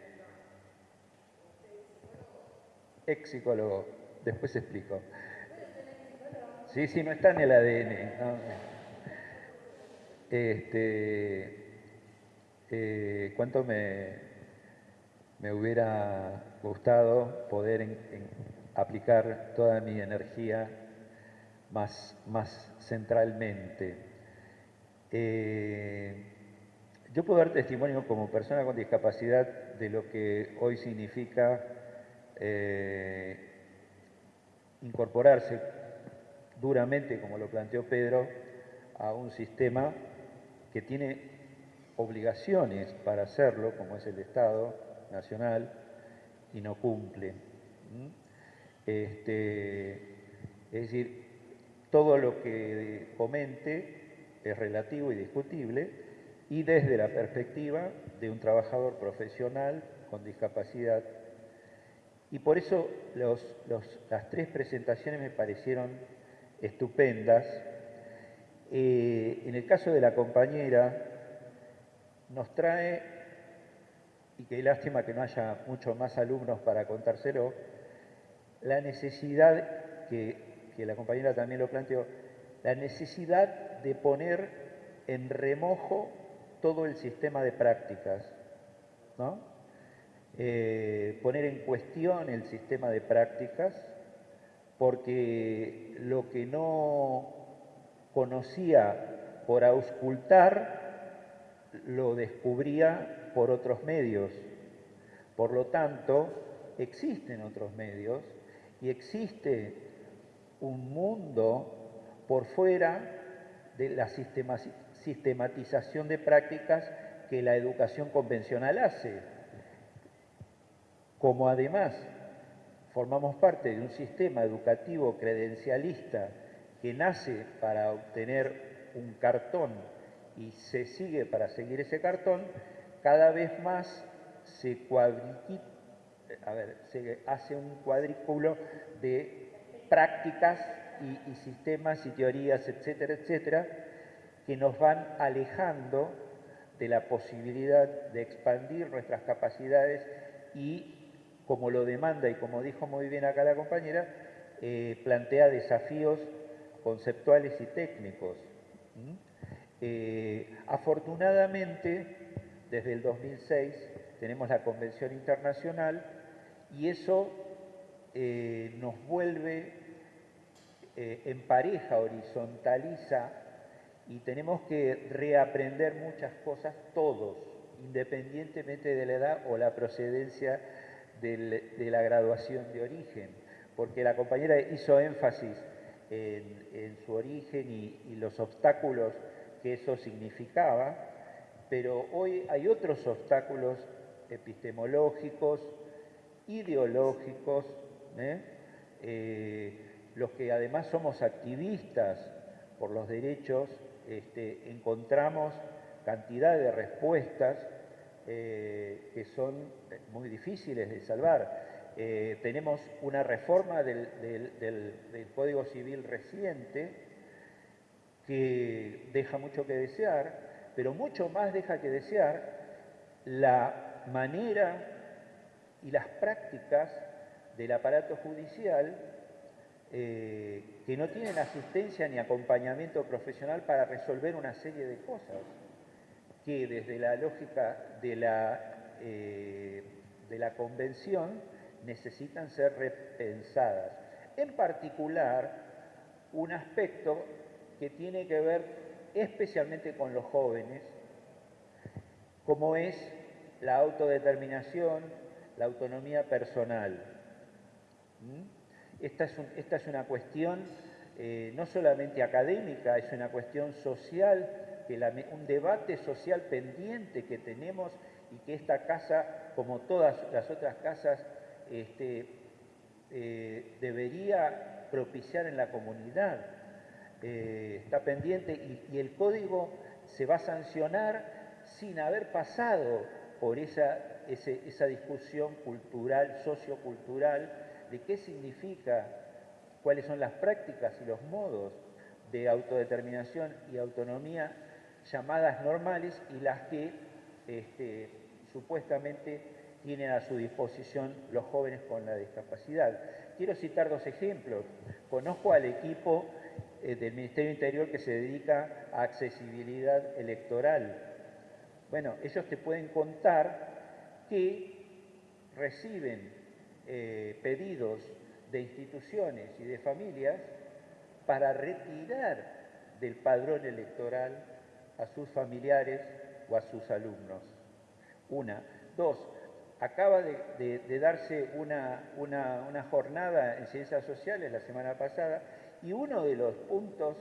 [SPEAKER 6] ex psicólogo, después explico. Sí, sí, no está en el ADN. Este, eh, ¿Cuánto me, me hubiera gustado poder aplicar toda mi energía, más, más centralmente. Eh, yo puedo dar testimonio como persona con discapacidad de lo que hoy significa eh, incorporarse duramente, como lo planteó Pedro, a un sistema que tiene obligaciones para hacerlo, como es el Estado Nacional, y no cumple. Este, es decir, todo lo que comente es relativo y discutible, y desde la perspectiva de un trabajador profesional con discapacidad. Y por eso las tres presentaciones me parecieron estupendas. Eh, en el caso de la compañera, nos trae, y qué lástima que no haya muchos más alumnos para contárselo, la necesidad, que, la compañera también lo planteó, la necesidad de poner en remojo todo el sistema de prácticas, ¿no? Eh, poner en cuestión el sistema de prácticas, porque lo que no conocía por auscultar, lo descubría por otros medios. Por lo tanto, existen otros medios y existe un mundo por fuera de la sistematización de prácticas que la educación convencional hace. Como además formamos parte de un sistema educativo credencialista que nace para obtener un cartón y se sigue para seguir ese cartón, cada vez más se, se hace un cuadrículo de prácticas y, sistemas y teorías, etcétera, etcétera, que nos van alejando de la posibilidad de expandir nuestras capacidades y, como lo demanda y como dijo muy bien acá la compañera, eh, plantea desafíos conceptuales y técnicos. Eh, afortunadamente, desde el 2006 tenemos la Convención Internacional y eso eh, nos vuelve eh, en pareja, horizontaliza y tenemos que reaprender muchas cosas todos, independientemente de la edad o la procedencia de la graduación de origen, porque la compañera hizo énfasis en, su origen y, los obstáculos que eso significaba, pero hoy hay otros obstáculos epistemológicos, ideológicos, ¿eh? Eh, los que además somos activistas por los derechos, este, encontramos cantidad de respuestas eh, que son muy difíciles de salvar. Tenemos una reforma del, Código Civil reciente que deja mucho que desear, pero mucho más deja que desear la manera y las prácticas del aparato judicial eh, que no tienen asistencia ni acompañamiento profesional para resolver una serie de cosas que desde la lógica de la, eh, de la convención necesitan ser repensadas. En particular, un aspecto que tiene que ver especialmente con los jóvenes, como es la autodeterminación, la autonomía personal. ¿Mm? Esta es, una cuestión eh, no solamente académica, es una cuestión social, que un debate social pendiente que tenemos y que esta casa, como todas las otras casas, este, eh, debería propiciar en la comunidad. Eh, está pendiente y, el código se va a sancionar sin haber pasado por esa, esa discusión cultural, sociocultural, de qué significa, cuáles son las prácticas y los modos de autodeterminación y autonomía llamadas normales y las que este, supuestamente tienen a su disposición los jóvenes con la discapacidad. Quiero citar dos ejemplos. Conozco al equipo eh, del Ministerio Interior que se dedica a accesibilidad electoral. Bueno, ellos te pueden contar que reciben eh, pedidos de instituciones y de familias para retirar del padrón electoral a sus familiares o a sus alumnos. Una. Dos, acaba de, darse una, una, jornada en ciencias sociales la semana pasada y uno de los puntos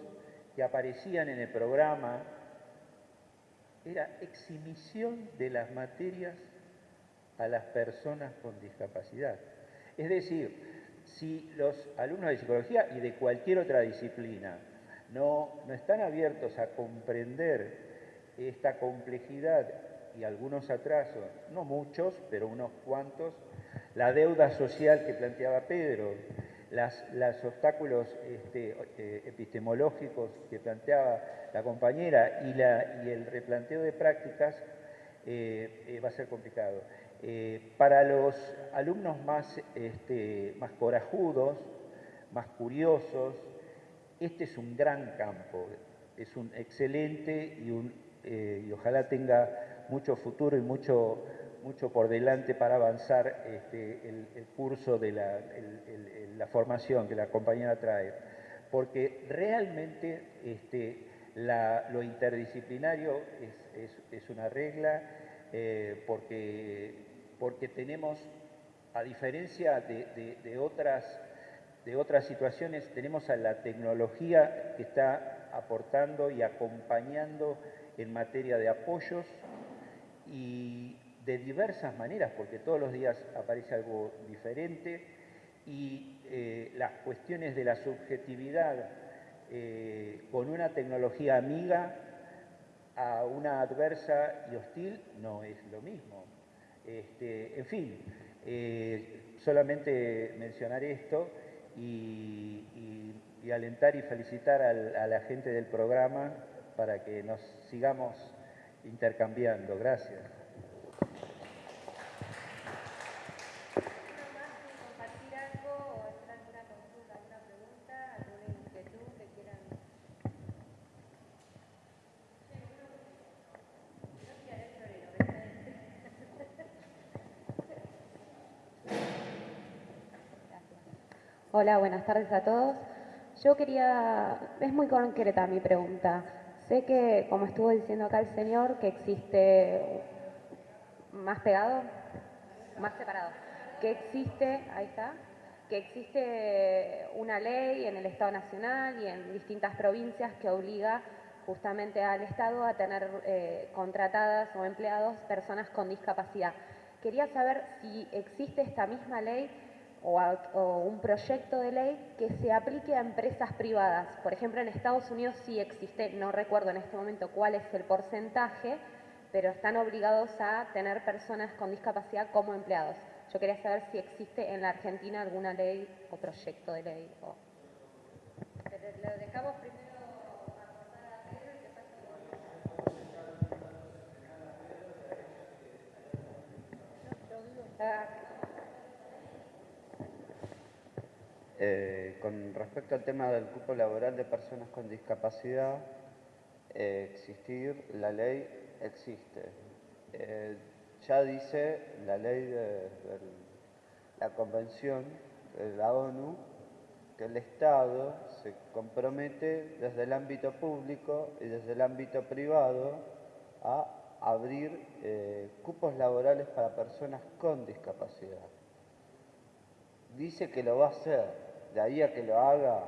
[SPEAKER 6] que aparecían en el programa era exhibición de las materias a las personas con discapacidad. Es decir, si los alumnos de psicología y de cualquier otra disciplina no, no están abiertos a comprender esta complejidad y algunos atrasos, no muchos, pero unos cuantos, la deuda social que planteaba Pedro, los obstáculos este, eh, epistemológicos que planteaba la compañera y, la, y el replanteo de prácticas, eh, eh, va a ser complicado. para los alumnos más, este, más corajudos, más curiosos, este es un gran campo, es un excelente y, un, y ojalá tenga mucho futuro y mucho, mucho por delante para avanzar este, el, curso de la, formación que la compañera trae. Porque realmente este, lo interdisciplinario es, una regla, eh, porque, porque tenemos, a diferencia de, otras, de otras situaciones, tenemos a la tecnología que está aportando y acompañando en materia de apoyos y de diversas maneras, porque todos los días aparece algo diferente y eh, las cuestiones de la subjetividad eh, con una tecnología amiga a una adversa y hostil no es lo mismo. Este, en fin, eh, solamente mencionar esto y, alentar y felicitar a la gente del programa para que nos sigamos intercambiando. Gracias.
[SPEAKER 7] Hola, buenas tardes a todos. Yo quería, es muy concreta mi pregunta. Sé que, como estuvo diciendo acá el señor, que existe más pegado, más separado, que existe, ahí está, que existe una ley en el Estado Nacional y en distintas provincias que obliga justamente al Estado a tener eh, contratadas o empleados personas con discapacidad. Quería saber si existe esta misma ley o, un proyecto de ley que se aplique a empresas privadas. Por ejemplo, en Estados Unidos sí existe, no recuerdo en este momento cuál es el porcentaje, pero están obligados a tener personas con discapacidad como empleados. Yo quería saber si existe en la Argentina alguna ley o proyecto de ley. dejamos primero
[SPEAKER 5] Eh, con respecto al tema del cupo laboral de personas con discapacidad, eh, existir, la ley existe. Eh, ya dice la ley de, la Convención de la ONU que el Estado se compromete desde el ámbito público y desde el ámbito privado a abrir cupos laborales para personas con discapacidad. Dice que lo va a hacer, de ahí a que lo haga,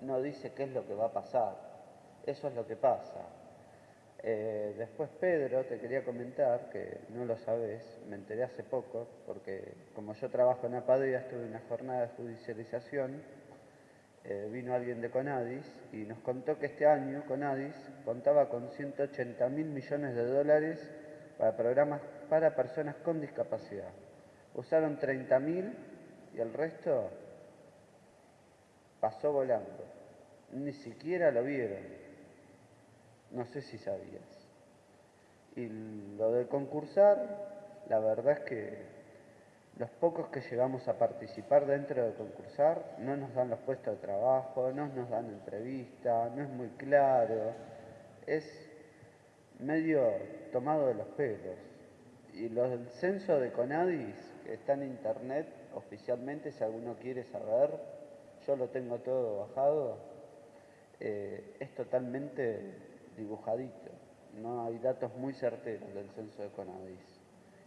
[SPEAKER 5] no dice qué es lo que va a pasar. Eso es lo que pasa. Eh, después Pedro, te quería comentar, que no lo sabes, me enteré hace poco, porque como yo trabajo en Apadea, estuve en una jornada de judicialización, eh, vino alguien de Conadis y nos contó que este año Conadis contaba con 180 mil millones de dólares para programas para personas con discapacidad. Usaron 30 mil y el resto pasó volando. Ni siquiera lo vieron. No sé si sabías. Y lo de concursar, la verdad es que los pocos que llegamos a participar dentro de concursar no nos dan los puestos de trabajo, no nos dan entrevista, no es muy claro, es medio tomado de los pelos. Y lo del censo de Conadis, que está en internet oficialmente, si alguno quiere saber, yo lo tengo todo bajado, eh, es totalmente dibujadito. No hay datos muy certeros del censo de Conadis.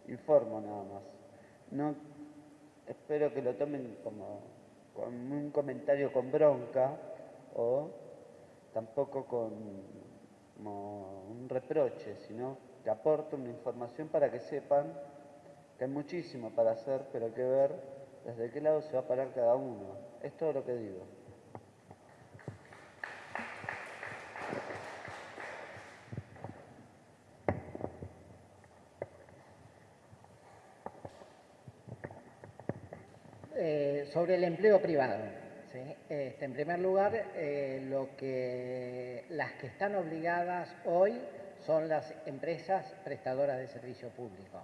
[SPEAKER 5] Informo nada más. No, espero que lo tomen como, un comentario con bronca o tampoco con como un reproche, sino que aporto una información para que sepan que hay muchísimo para hacer, pero hay que ver desde qué lado se va a parar cada uno. Es todo lo que digo.
[SPEAKER 2] Eh, sobre el empleo privado. Este, en primer lugar, eh, lo que, las que están obligadas hoy son las empresas prestadoras de servicio público.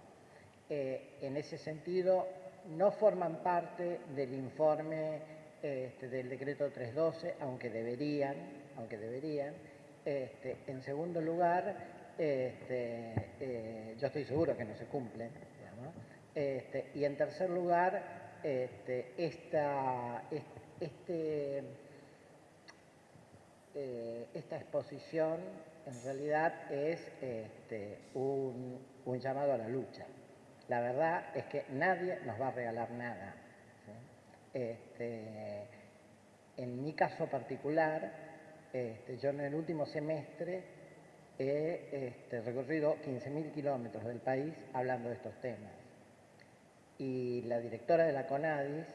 [SPEAKER 2] Eh, en ese sentido, no forman parte del informe este, del decreto 312, aunque deberían, aunque deberían. Este, en segundo lugar, este, yo estoy seguro que no se cumplen. y en tercer lugar, esta, eh, esta exposición en realidad es un, llamado a la lucha. La verdad es que nadie nos va a regalar nada. Este, en mi caso particular, este, yo en el último semestre he este, recorrido 15.000 kilómetros del país hablando de estos temas y la directora de la CONADIS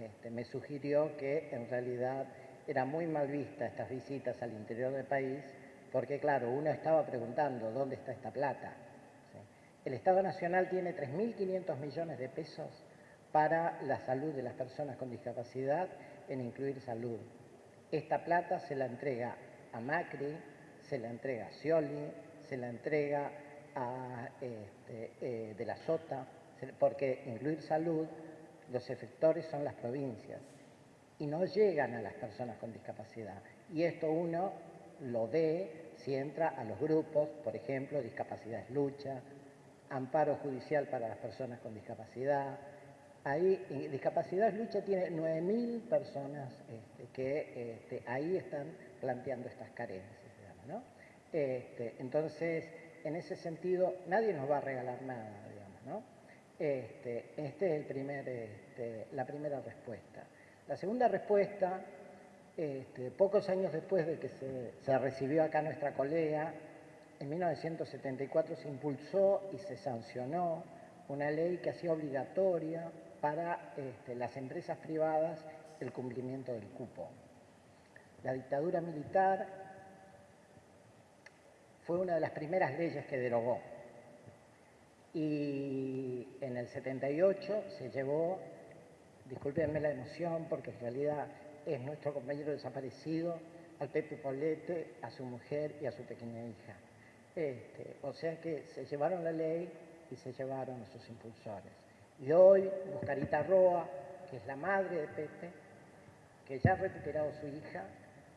[SPEAKER 2] este, me sugirió que en realidad era muy mal vista estas visitas al interior del país porque, claro, uno estaba preguntando dónde está esta plata. El Estado Nacional tiene 3.500 millones de pesos para la salud de las personas con discapacidad en incluir salud. Esta plata se la entrega a Macri, se la entrega a Scioli, se la entrega a este, eh, de la Sota, porque incluir salud, los efectores son las provincias y no llegan a las personas con discapacidad. Y esto uno lo ve si entra a los grupos, por ejemplo, discapacidad es lucha, amparo judicial para las personas con discapacidad. Ahí, discapacidad es lucha tiene 9.000 personas este, que este, ahí están planteando estas carencias. ¿no? Este, entonces, en ese sentido, nadie nos va a regalar nada, digamos, ¿no? Este, es este, la primera respuesta. La segunda respuesta, pocos años después de que se, recibió acá nuestra colega, en 1974 se impulsó y se sancionó una ley que hacía obligatoria para las empresas privadas el cumplimiento del cupo. La dictadura militar fue una de las primeras leyes que derogó y en el 78 se llevó, discúlpenme la emoción porque en realidad es nuestro compañero desaparecido, al Pepe Paulete, a su mujer y a su pequeña hija. Este, o sea que se llevaron la ley y se llevaron a sus impulsores. Y hoy, Buscarita Roa, que es la madre de Pepe, que ya ha recuperado su hija,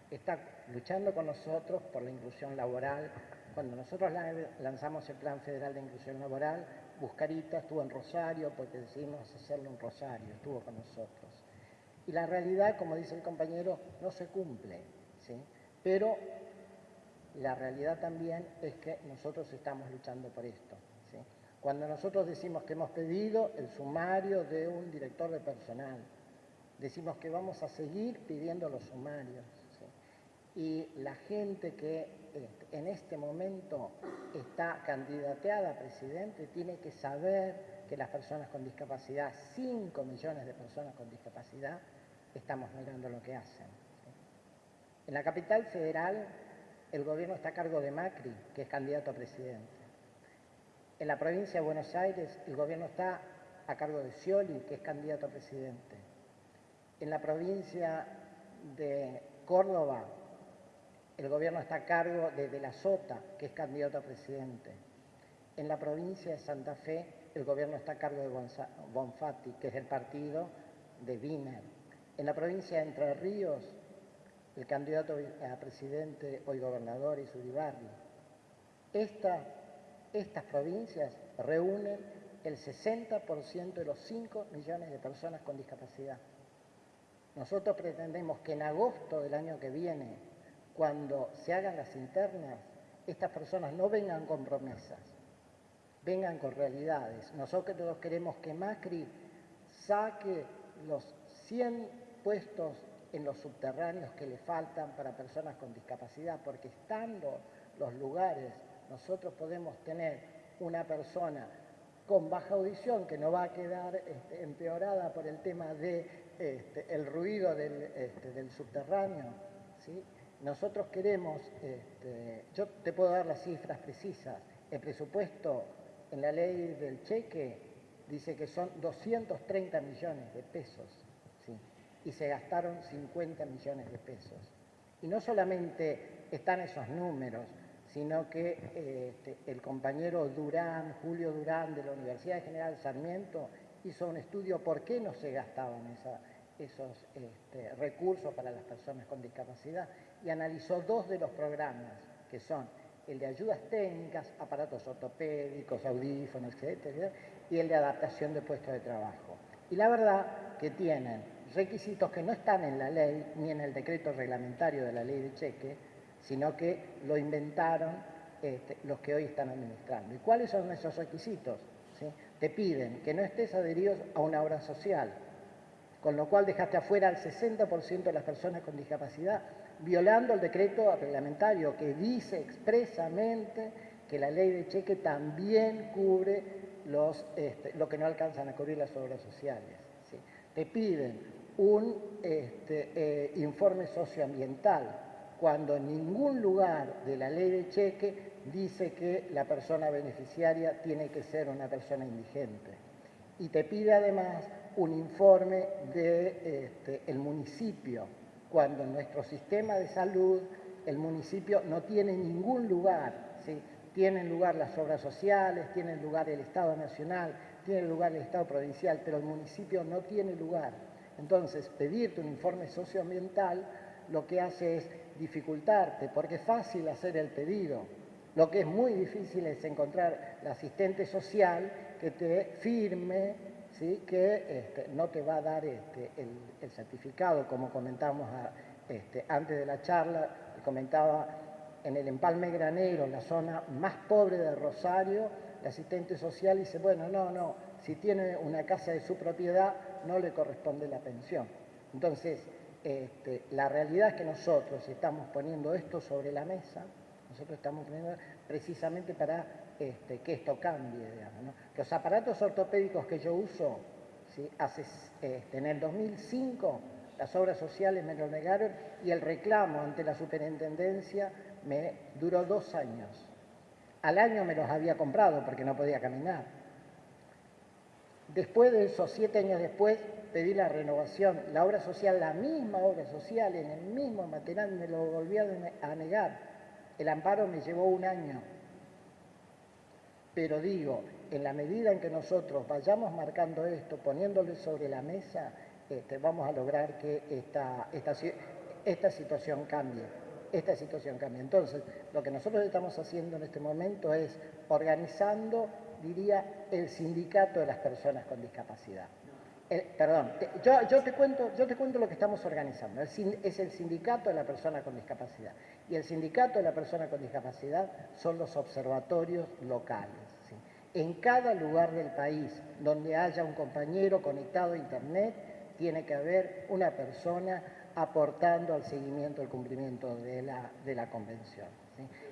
[SPEAKER 2] está luchando con nosotros por la inclusión laboral, cuando nosotros lanzamos el Plan Federal de Inclusión Laboral, Buscarita estuvo en Rosario porque decidimos hacerlo en Rosario, estuvo con nosotros. Y la realidad, como dice el compañero, no se cumple, ¿sí? Pero la realidad también es que nosotros estamos luchando por esto. Cuando nosotros decimos que hemos pedido el sumario de un director de personal, decimos que vamos a seguir pidiendo los sumarios, y la gente que este, en este momento está candidateada a presidente tiene que saber que las personas con discapacidad, 5 millones de personas con discapacidad, estamos mirando lo que hacen. En la capital federal el gobierno está a cargo de Macri, que es candidato a presidente. En la provincia de Buenos Aires el gobierno está a cargo de Scioli, que es candidato a presidente. En la provincia de Córdoba el gobierno está a cargo de De la Sota, que es candidato a presidente. En la provincia de Santa Fe, el gobierno está a cargo de Bonfatti, que es el partido de Wiener. En la provincia de Entre Ríos, el candidato a presidente, hoy gobernador, es Uribarri. Estas provincias reúnen el 60% de los 5 millones de personas con discapacidad. Nosotros pretendemos que en agosto del año que viene cuando se hagan las internas, estas personas no vengan con promesas, vengan con realidades. Nosotros queremos que Macri saque los 100 puestos en los subterráneos que le faltan para personas con discapacidad, porque estando los lugares, nosotros podemos tener una persona con baja audición que no va a quedar este, empeorada por el tema de, este, ruido del, este, del subterráneo. ¿sí? Nosotros queremos, yo te puedo dar las cifras precisas, el presupuesto en la ley del cheque dice que son 230 millones de pesos y se gastaron 50 millones de pesos. Y no solamente están esos números, sino que este, el compañero Durán, Julio Durán, de la Universidad General Sarmiento, hizo un estudio por qué no se gastaban esos este, recursos para las personas con discapacidad y analizó dos de los programas, que son el de ayudas técnicas, aparatos ortopédicos, audífonos, etc., y el de adaptación de puestos de trabajo. Y la verdad que tienen requisitos que no están en la ley ni en el decreto reglamentario de la ley de cheque, sino que lo inventaron este, los que hoy están administrando. ¿Y cuáles son esos requisitos? Te piden que no estés adherido a una obra social, con lo cual dejaste afuera al 60% de las personas con discapacidad, violando el decreto reglamentario que dice expresamente que la ley de cheque también cubre los, este, lo que no alcanzan a cubrir las obras sociales. Te piden un este, eh, informe socioambiental, cuando en ningún lugar de la ley de cheque dice que la persona beneficiaria tiene que ser una persona indigente. Y te pide además un informe del este, municipio, cuando en nuestro sistema de salud el municipio no tiene ningún lugar, ¿sí? tienen lugar las obras sociales, tienen lugar el Estado Nacional, tiene lugar el Estado Provincial, pero el municipio no tiene lugar. Entonces, pedirte un informe socioambiental lo que hace es dificultarte, porque es fácil hacer el pedido. Lo que es muy difícil es encontrar el asistente social que te firme, ¿sí? que este, no te va a dar este, el, certificado, como comentamos este, antes de la charla, comentaba en el empalme granero, la zona más pobre de Rosario, el asistente social dice, bueno, no, no, si tiene una casa de su propiedad, no le corresponde la pensión. Entonces, este, la realidad es que nosotros estamos poniendo esto sobre la mesa, nosotros estamos poniendo precisamente para este, que esto cambie. Los aparatos ortopédicos que yo uso, este, en el 2005 las obras sociales me lo negaron y el reclamo ante la superintendencia me duró dos años. Al año me los había comprado porque no podía caminar. Después de esos siete años después, pedí la renovación. La obra social, la misma obra social, en el mismo material, me lo volvió a negar. El amparo me llevó un año. Pero digo, en la medida en que nosotros vayamos marcando esto, poniéndole sobre la mesa, este, vamos a lograr que esta, esta situación cambie. Esta situación cambie. Entonces, lo que nosotros estamos haciendo en este momento es organizando diría el sindicato de las personas con discapacidad. Perdón, yo, te cuento, yo te cuento lo que estamos organizando. es el sindicato de la persona con discapacidad. Y el sindicato de la persona con discapacidad son los observatorios locales. En cada lugar del país donde haya un compañero conectado a Internet, tiene que haber una persona aportando al seguimiento del cumplimiento de la, de la convención.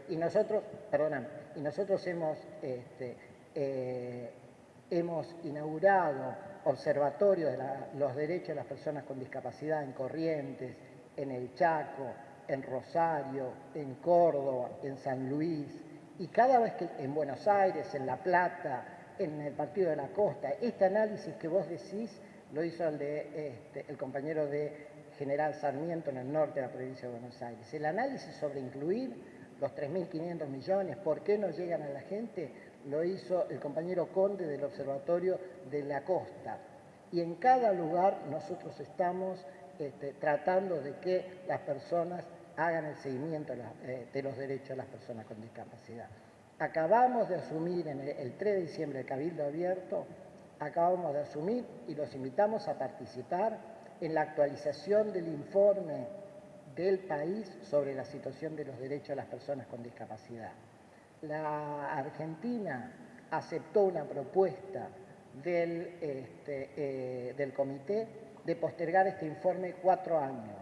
[SPEAKER 2] Y nosotros, perdón, y nosotros hemos este, eh, hemos inaugurado observatorios de los derechos de las personas con discapacidad en Corrientes, en El Chaco, en Rosario, en Córdoba, en San Luis, y cada vez que en Buenos Aires, en La Plata, en el Partido de la Costa, este análisis que vos decís lo hizo el, de, este, el compañero de General Sarmiento en el norte de la provincia de Buenos Aires. El análisis sobre incluir los 3.500 millones, por qué no llegan a la gente, lo hizo el compañero Conde del Observatorio de la Costa. Y en cada lugar nosotros estamos este, tratando de que las personas hagan el seguimiento eh, de los derechos de las personas con discapacidad. Acabamos de asumir en el, 3 de diciembre el Cabildo Abierto, acabamos de asumir y los invitamos a participar en la actualización del informe del país sobre la situación de los derechos de las personas con discapacidad. La Argentina aceptó una propuesta del, este, eh, del comité de postergar este informe cuatro años.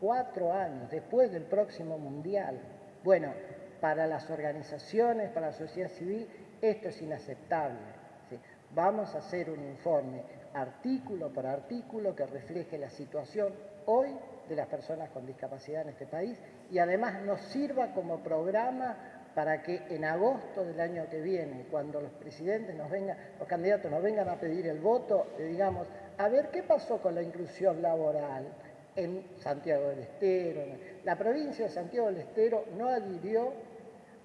[SPEAKER 2] Cuatro años después del próximo mundial. Bueno, para las organizaciones, para la sociedad civil, esto es inaceptable. Vamos a hacer un informe artículo por artículo que refleje la situación hoy de las personas con discapacidad en este país y además nos sirva como programa para que en agosto del año que viene, cuando los presidentes nos vengan, los candidatos nos vengan a pedir el voto, le digamos, a ver qué pasó con la inclusión laboral en Santiago del Estero. La provincia de Santiago del Estero no adhirió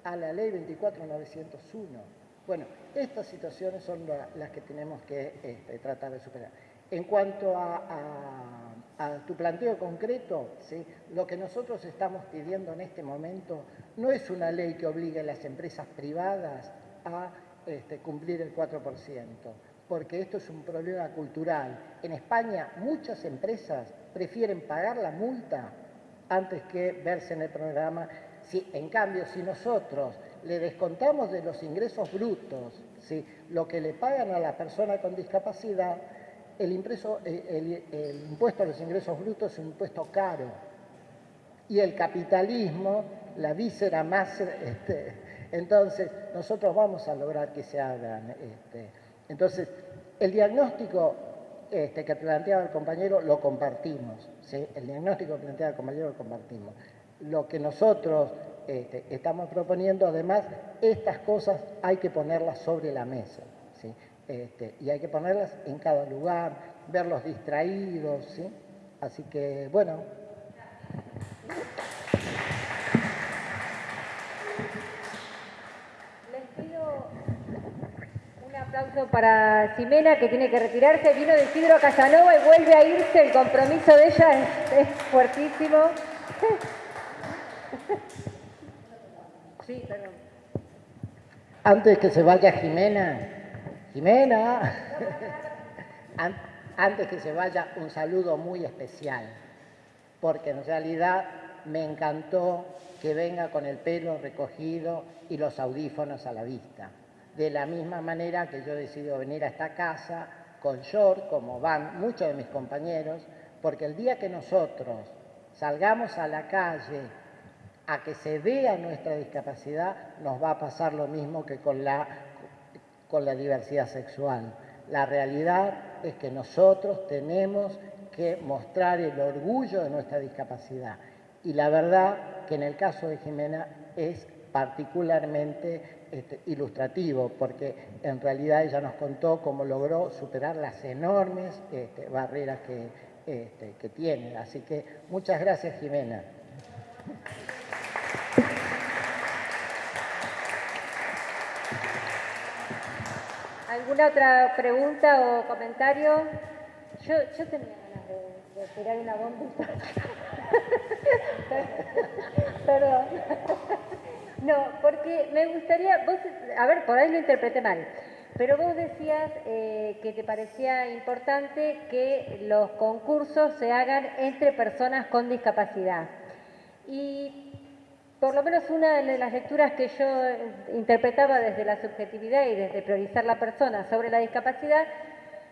[SPEAKER 2] a la ley 24901. Bueno, estas situaciones son las que tenemos que este, tratar de superar. En cuanto a tu planteo concreto, lo que nosotros estamos pidiendo en este momento no es una ley que obligue a las empresas privadas a este, cumplir el 4%, porque esto es un problema cultural. En España muchas empresas prefieren pagar la multa antes que verse en el programa. Si, en cambio, si nosotros le descontamos de los ingresos brutos ¿sí? lo que le pagan a la persona con discapacidad, el, impuesto a los ingresos brutos es un impuesto caro y el capitalismo, la víscera más... Este, entonces, nosotros vamos a lograr que se hagan. Este, entonces, el diagnóstico este, que planteaba el compañero lo compartimos. El diagnóstico que planteaba el compañero lo compartimos. Lo que nosotros estamos proponiendo, además, estas cosas hay que ponerlas sobre la mesa. Este, y hay que ponerlas en cada lugar, verlos distraídos, ¿sí? Así que, bueno.
[SPEAKER 1] Les pido un aplauso para Ximena, que tiene que retirarse. Vino de Isidro Casanova y vuelve a irse. El compromiso de ella es, es fuertísimo. [laughs]
[SPEAKER 2] Sí, perdón. Antes que se vaya Jimena, Jimena, [laughs] antes que se vaya, un saludo muy especial, porque en realidad me encantó que venga con el pelo recogido y los audífonos a la vista. De la misma manera que yo he decidido venir a esta casa con short, como van muchos de mis compañeros, porque el día que nosotros salgamos a la calle a que se vea nuestra discapacidad, nos va a pasar lo mismo que con la con la diversidad sexual. La realidad es que nosotros tenemos que mostrar el orgullo de nuestra discapacidad. Y la verdad que en el caso de Jimena es particularmente este, ilustrativo, porque en realidad ella nos contó cómo logró superar las enormes este, barreras que, este, que tiene. Así que muchas gracias, Jimena.
[SPEAKER 1] ¿Alguna otra pregunta o comentario? Yo, yo tenía ganas de, tirar una bombita. [laughs] Perdón. No, porque me gustaría, vos, a ver, por ahí lo interpreté mal, pero vos decías eh, que te parecía importante que los concursos se hagan entre personas con discapacidad. Y por lo menos una de las lecturas que yo interpretaba desde la subjetividad y desde priorizar la persona sobre la discapacidad,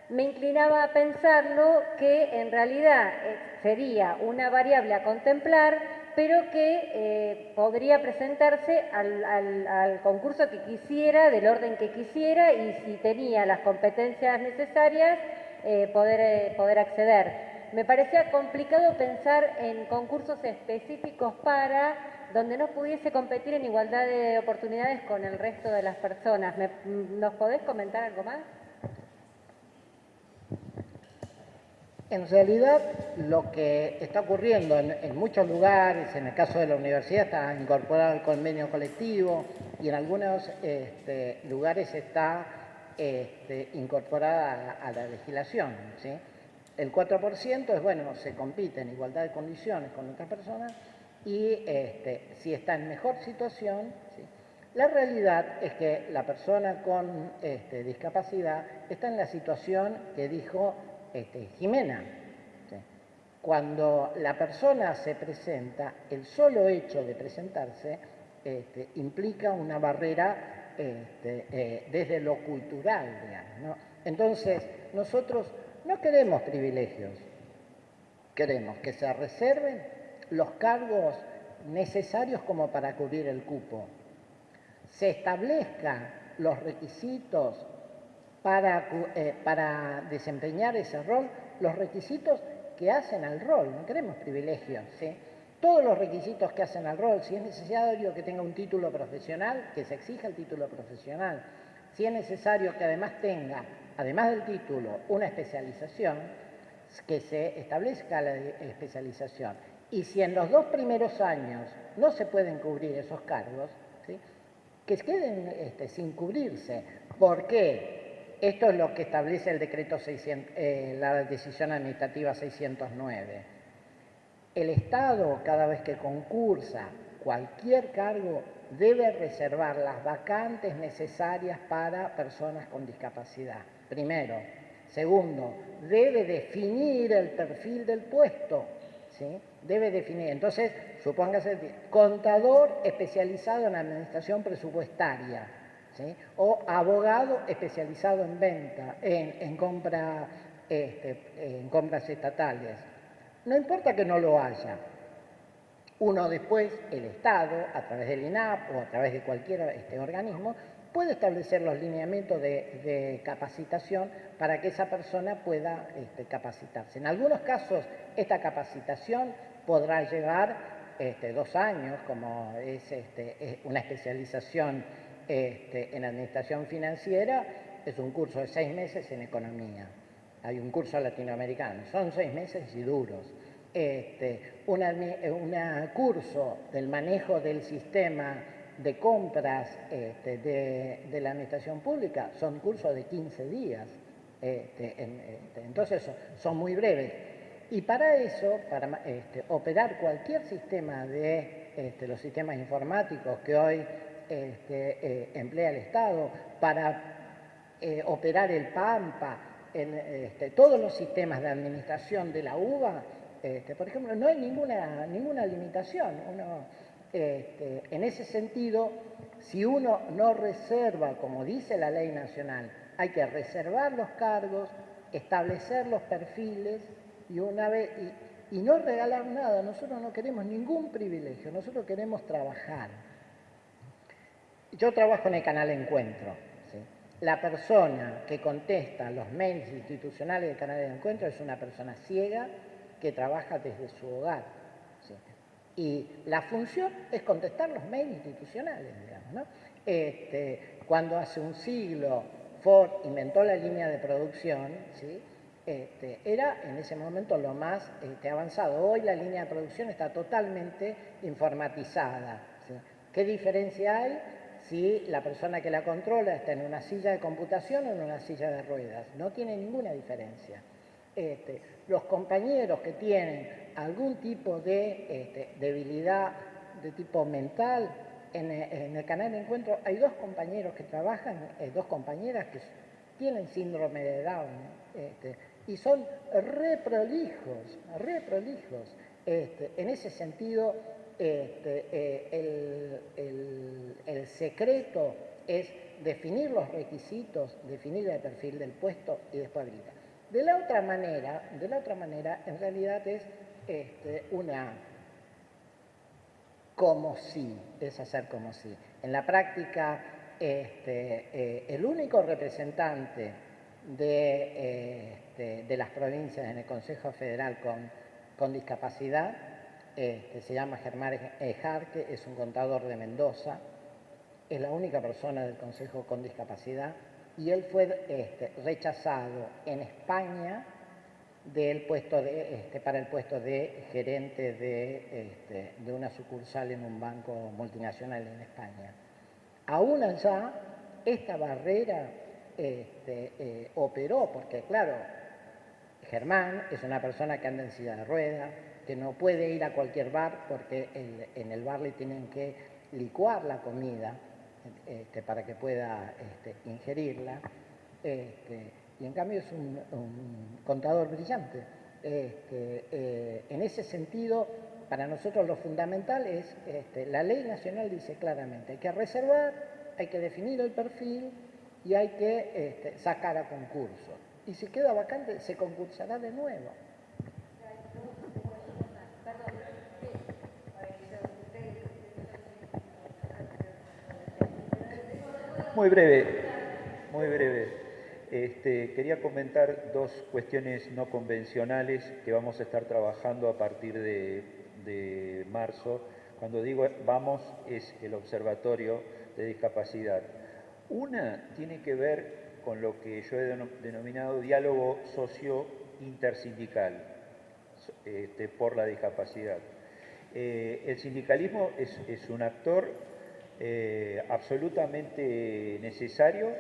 [SPEAKER 1] me inclinaba a pensarlo que en realidad eh, sería una variable a contemplar, pero que eh, podría presentarse al, concurso que quisiera, del orden que quisiera, y si tenía las competencias necesarias, eh, poder, poder acceder. Me parecía complicado pensar en concursos específicos para donde no pudiese competir en igualdad de oportunidades con el resto de las personas. ¿Nos podés comentar algo más?
[SPEAKER 2] En realidad, lo que está ocurriendo en, muchos lugares, en el caso de la universidad está incorporado al convenio colectivo y en algunos este, lugares está este, incorporada a, la legislación. El 4% es, bueno, se compite en igualdad de condiciones con otras personas, y este, si está en mejor situación, la realidad es que la persona con discapacidad está en la situación que dijo este, Jimena. cuando la persona se presenta, el solo hecho de presentarse este, implica una barrera este, eh, desde lo cultural. Entonces, nosotros no queremos privilegios, queremos que se reserven los cargos necesarios como para cubrir el cupo, se establezcan los requisitos para, eh, para desempeñar ese rol, los requisitos que hacen al rol, no queremos privilegios, ¿sí? Todos los requisitos que hacen al rol, si es necesario que tenga un título profesional, que se exija el título profesional, si es necesario que además tenga, además del título, una especialización, que se establezca la especialización. Y si en los dos primeros años no se pueden cubrir esos cargos, que queden este, sin cubrirse. ¿Por qué? Esto es lo que establece el decreto 600, eh, la decisión administrativa 609. El Estado, cada vez que concursa cualquier cargo, debe reservar las vacantes necesarias para personas con discapacidad. Primero. Segundo, debe definir el perfil del puesto. ¿sí? Debe definir. Entonces, supóngase, contador especializado en administración presupuestaria o abogado especializado en venta, en, compra, este, en compras estatales. No importa que no lo haya. Uno después, el Estado, a través del INAP o a través de cualquier este, organismo, puede establecer los lineamientos de, capacitación para que esa persona pueda este, capacitarse. En algunos casos, esta capacitación podrá llevar este, dos años, como es este, una especialización este, en administración financiera es un curso de seis meses en economía. Hay un curso latinoamericano, son seis meses y duros. Este, un curso del manejo del sistema de compras este, de, la administración pública son cursos de 15 días. entonces son muy breves. Y para eso, para operar cualquier sistema de los sistemas informáticos que hoy este, eh, emplea el Estado, para eh, operar el PAMPA, en este, todos los sistemas de administración de la UBA, este, por ejemplo, no hay ninguna, ninguna limitación. en ese sentido, si uno no reserva, como dice la ley nacional, hay que reservar los cargos, establecer los perfiles y no regalar nada. Nosotros no queremos ningún privilegio, nosotros queremos trabajar. Yo trabajo en el canal Encuentro. La persona que contesta los mails institucionales del canal de Encuentro es una persona ciega que trabaja desde su hogar. Y la función es contestar los mails institucionales, digamos. Este, cuando hace un siglo Ford inventó la línea de producción, este, era en ese momento lo más este, avanzado. Hoy la línea de producción está totalmente informatizada. ¿Qué diferencia hay si la persona que la controla está en una silla de computación o en una silla de ruedas. No tiene ninguna diferencia. Este, los compañeros que tienen algún tipo de este, debilidad de tipo mental, en, el canal de encuentro hay dos compañeros que trabajan, eh, dos compañeras que tienen síndrome de Down este, y son reprolijos, reprolijos. en ese sentido, este, eh, el, secreto es definir los requisitos, definir el perfil del puesto y después habilitar. De la otra manera, de la otra manera, en realidad es este, una como si, es hacer como si. En la práctica, este, eh, el único representante de, de, las provincias en el Consejo Federal con, con discapacidad este, se llama Germán Jarque, es un contador de Mendoza, es la única persona del Consejo con discapacidad y él fue este, rechazado en España del puesto de, este, para el puesto de gerente de, de, una sucursal en un banco multinacional en España. Aún allá, esta barrera eh, operó, porque claro, Germán es una persona que anda en silla de ruedas, que no puede ir a cualquier bar porque en el bar le tienen que licuar la comida este, para que pueda este, ingerirla. Este, y en cambio es un, contador brillante. eh, en ese sentido, para nosotros lo fundamental es, la ley nacional dice claramente, hay que reservar, hay que definir el perfil y hay que sacar a concurso. Y si queda vacante, se concursará de nuevo.
[SPEAKER 6] Muy breve, muy breve. Este, quería comentar dos cuestiones no convencionales que vamos a estar trabajando a partir de, marzo. Cuando digo vamos es el Observatorio de Discapacidad. Una tiene que ver con lo que yo he denominado diálogo socio-intersindical este, por la discapacidad. Eh, el sindicalismo es, es un actor eh, absolutamente necesario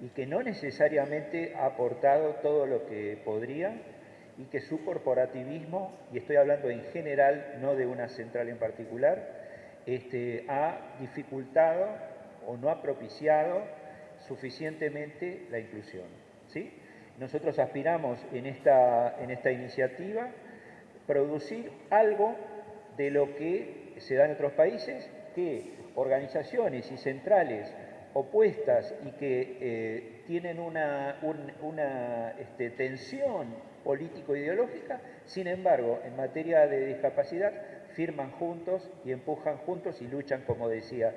[SPEAKER 6] y que no necesariamente ha aportado todo lo que podría y que su corporativismo, y estoy hablando en general, no de una central en particular, este, ha dificultado o no ha propiciado suficientemente la inclusión. ¿sí? Nosotros aspiramos en esta, en esta iniciativa producir algo de lo que se da en otros países, que organizaciones y centrales opuestas y que eh, tienen una, este, tensión político-ideológica, sin embargo, en materia de discapacidad, firman juntos y empujan juntos y luchan, como decía.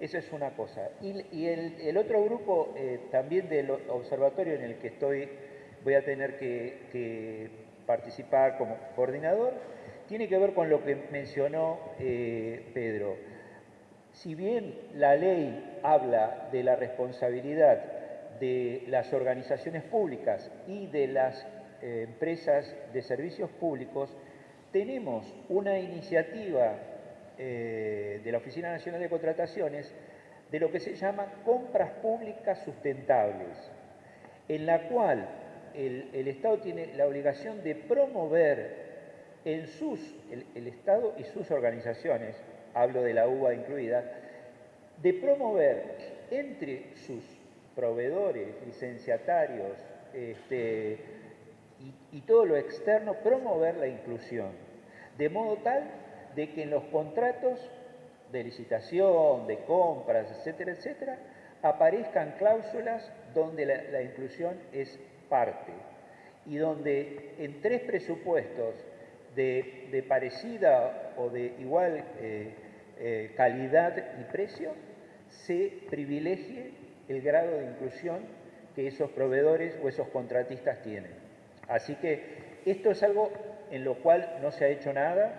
[SPEAKER 6] Eso es una cosa. Y, el, otro grupo, eh, también del observatorio en el que estoy, voy a tener que, participar como coordinador, tiene que ver con lo que mencionó eh, Pedro si bien la ley habla de la responsabilidad de las organizaciones públicas y de las eh, empresas de servicios públicos, tenemos una iniciativa eh, de la Oficina Nacional de Contrataciones de lo que se llama compras públicas sustentables, en la cual el, Estado tiene la obligación de promover en sus, el Estado y sus organizaciones, hablo de la UBA incluida, de promover entre sus proveedores, licenciatarios este, y, todo lo externo, promover la inclusión, de modo tal de que en los contratos de licitación, de compras, etcétera, etcétera, aparezcan cláusulas donde la, inclusión es parte y donde en tres presupuestos de, parecida o de igual eh, eh, calidad y precio, se privilegie el grado de inclusión que esos proveedores o esos contratistas tienen. Así que esto es algo en lo cual no se ha hecho nada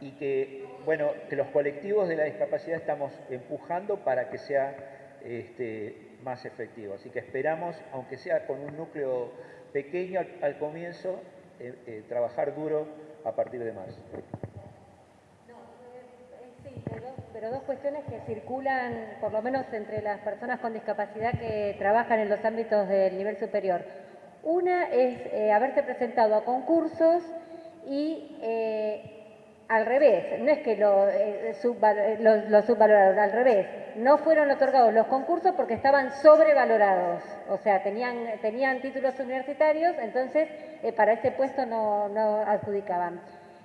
[SPEAKER 6] y que, bueno, que los colectivos de la discapacidad estamos empujando para que sea este, más efectivo. Así que esperamos, aunque sea con un núcleo pequeño al, comienzo, eh, trabajar duro a partir de marzo.
[SPEAKER 1] Pero dos cuestiones que circulan, por lo menos entre las personas con discapacidad que trabajan en los ámbitos del nivel superior. Una es eh, haberse presentado a concursos y eh, al revés, no es que lo, eh, lo, subvaloraron, al revés, no fueron otorgados los concursos porque estaban sobrevalorados, o sea, tenían, tenían títulos universitarios, entonces para ese puesto no, no adjudicaban.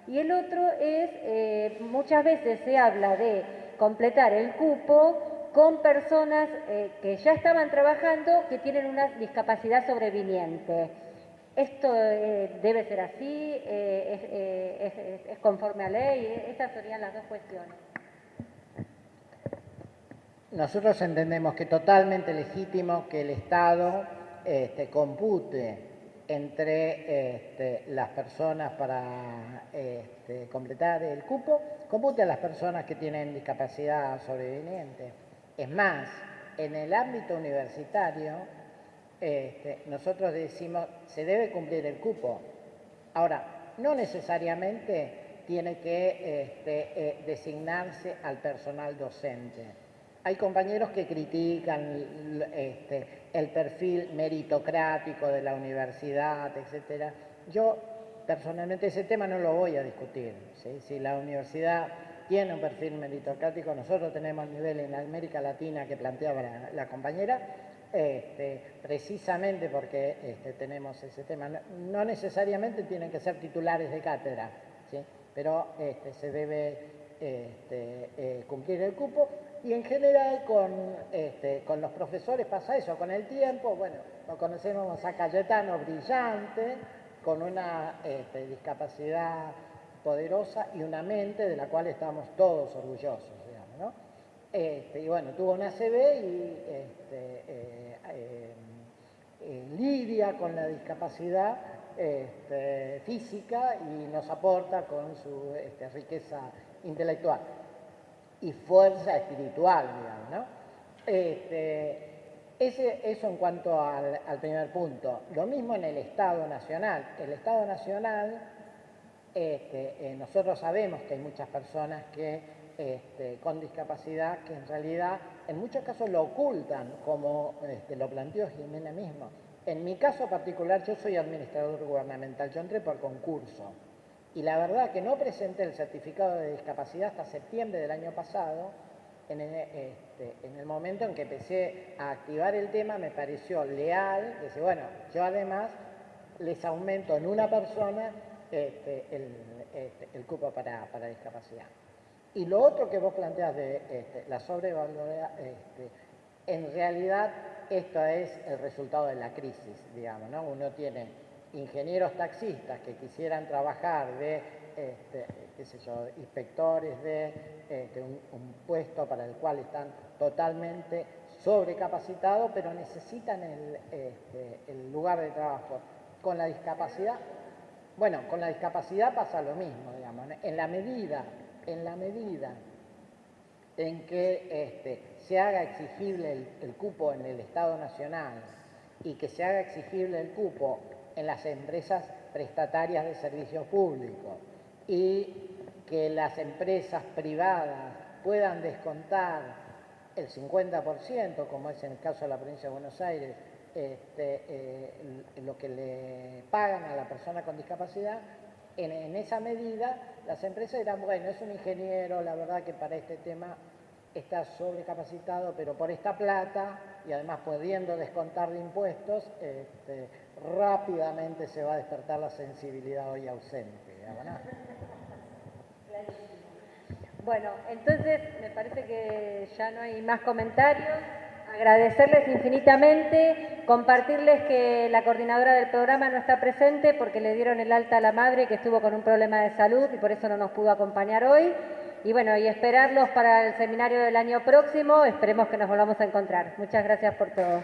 [SPEAKER 1] Y el otro es, muchas veces se habla de completar el cupo con personas eh, que ya estaban trabajando que tienen una discapacidad sobreviniente. ¿Esto eh, debe ser así? Eh, es, conforme a ley? Estas serían las dos cuestiones.
[SPEAKER 2] Nosotros entendemos que es totalmente legítimo que el Estado este, compute entre este, las personas para este, completar el cupo, compute a las personas que tienen discapacidad sobreviniente. Es más, en el ámbito universitario, nosotros decimos, se debe cumplir el cupo. Ahora, no necesariamente tiene que eh, designarse al personal docente. Hay compañeros que critican el perfil meritocrático de la universidad, etc. Yo personalmente ese tema no lo voy a discutir. Si la universidad tiene un perfil meritocrático, nosotros tenemos el nivel en América Latina que planteaba la, compañera, este, precisamente porque este, tenemos ese tema. No, necesariamente tienen que ser titulares de cátedra, ¿sí? pero este, se debe eh, cumplir el cupo y en general con, con los profesores pasa eso, con el tiempo, bueno, lo conocemos a Cayetano brillante, con una discapacidad poderosa y una mente de la cual estamos todos orgullosos, digamos, ¿no? Este, y bueno, tuvo una CB y este, eh, eh, eh, lidia con la discapacidad este, física y nos aporta con su riqueza intelectual y fuerza espiritual, digamos, ¿no? Ese, eso en cuanto al, al, primer punto. Lo mismo en el Estado Nacional. El Estado Nacional, nosotros sabemos que hay muchas personas que este, con discapacidad que en realidad en muchos casos lo ocultan, como este, lo planteó Jimena mismo. En mi caso particular, yo soy administrador gubernamental, yo entré por concurso y la verdad que no presenté el certificado de discapacidad hasta septiembre del año pasado, en el, este, momento en que empecé a activar el tema me pareció leal, decir, bueno, yo además les aumento en una persona el, el, cupo para, para discapacidad. Y lo otro que vos planteas de este, la sobrevalorada, este, en realidad esto es el resultado de la crisis, digamos, ¿no? Uno tiene ingenieros taxistas que quisieran trabajar de, este, inspectores de este, un, puesto para el cual están totalmente sobrecapacitados, pero necesitan el, este, el lugar de trabajo. Con la discapacidad, bueno, con la discapacidad pasa lo mismo, digamos, en la medida en la medida en que se haga exigible el, cupo en el Estado Nacional y que se haga exigible el cupo en las empresas prestatarias de servicios públicos y que las empresas privadas puedan descontar el 50%, como es en el caso de la provincia de Buenos Aires, este, eh, lo que le pagan a la persona con discapacidad, en, esa medida las empresas dirán, bueno, es un ingeniero, la verdad que para este tema está sobrecapacitado, pero por esta plata y además pudiendo descontar de impuestos, este, rápidamente se va a despertar la sensibilidad hoy ausente.
[SPEAKER 1] Bueno, entonces me parece que ya no hay más comentarios agradecerles infinitamente, compartirles que la coordinadora del programa no está presente porque le dieron el alta a la madre que estuvo con un problema de salud y por eso no nos pudo acompañar hoy. Y bueno, y esperarlos para el seminario del año próximo, esperemos que nos volvamos a encontrar. Muchas gracias por todo.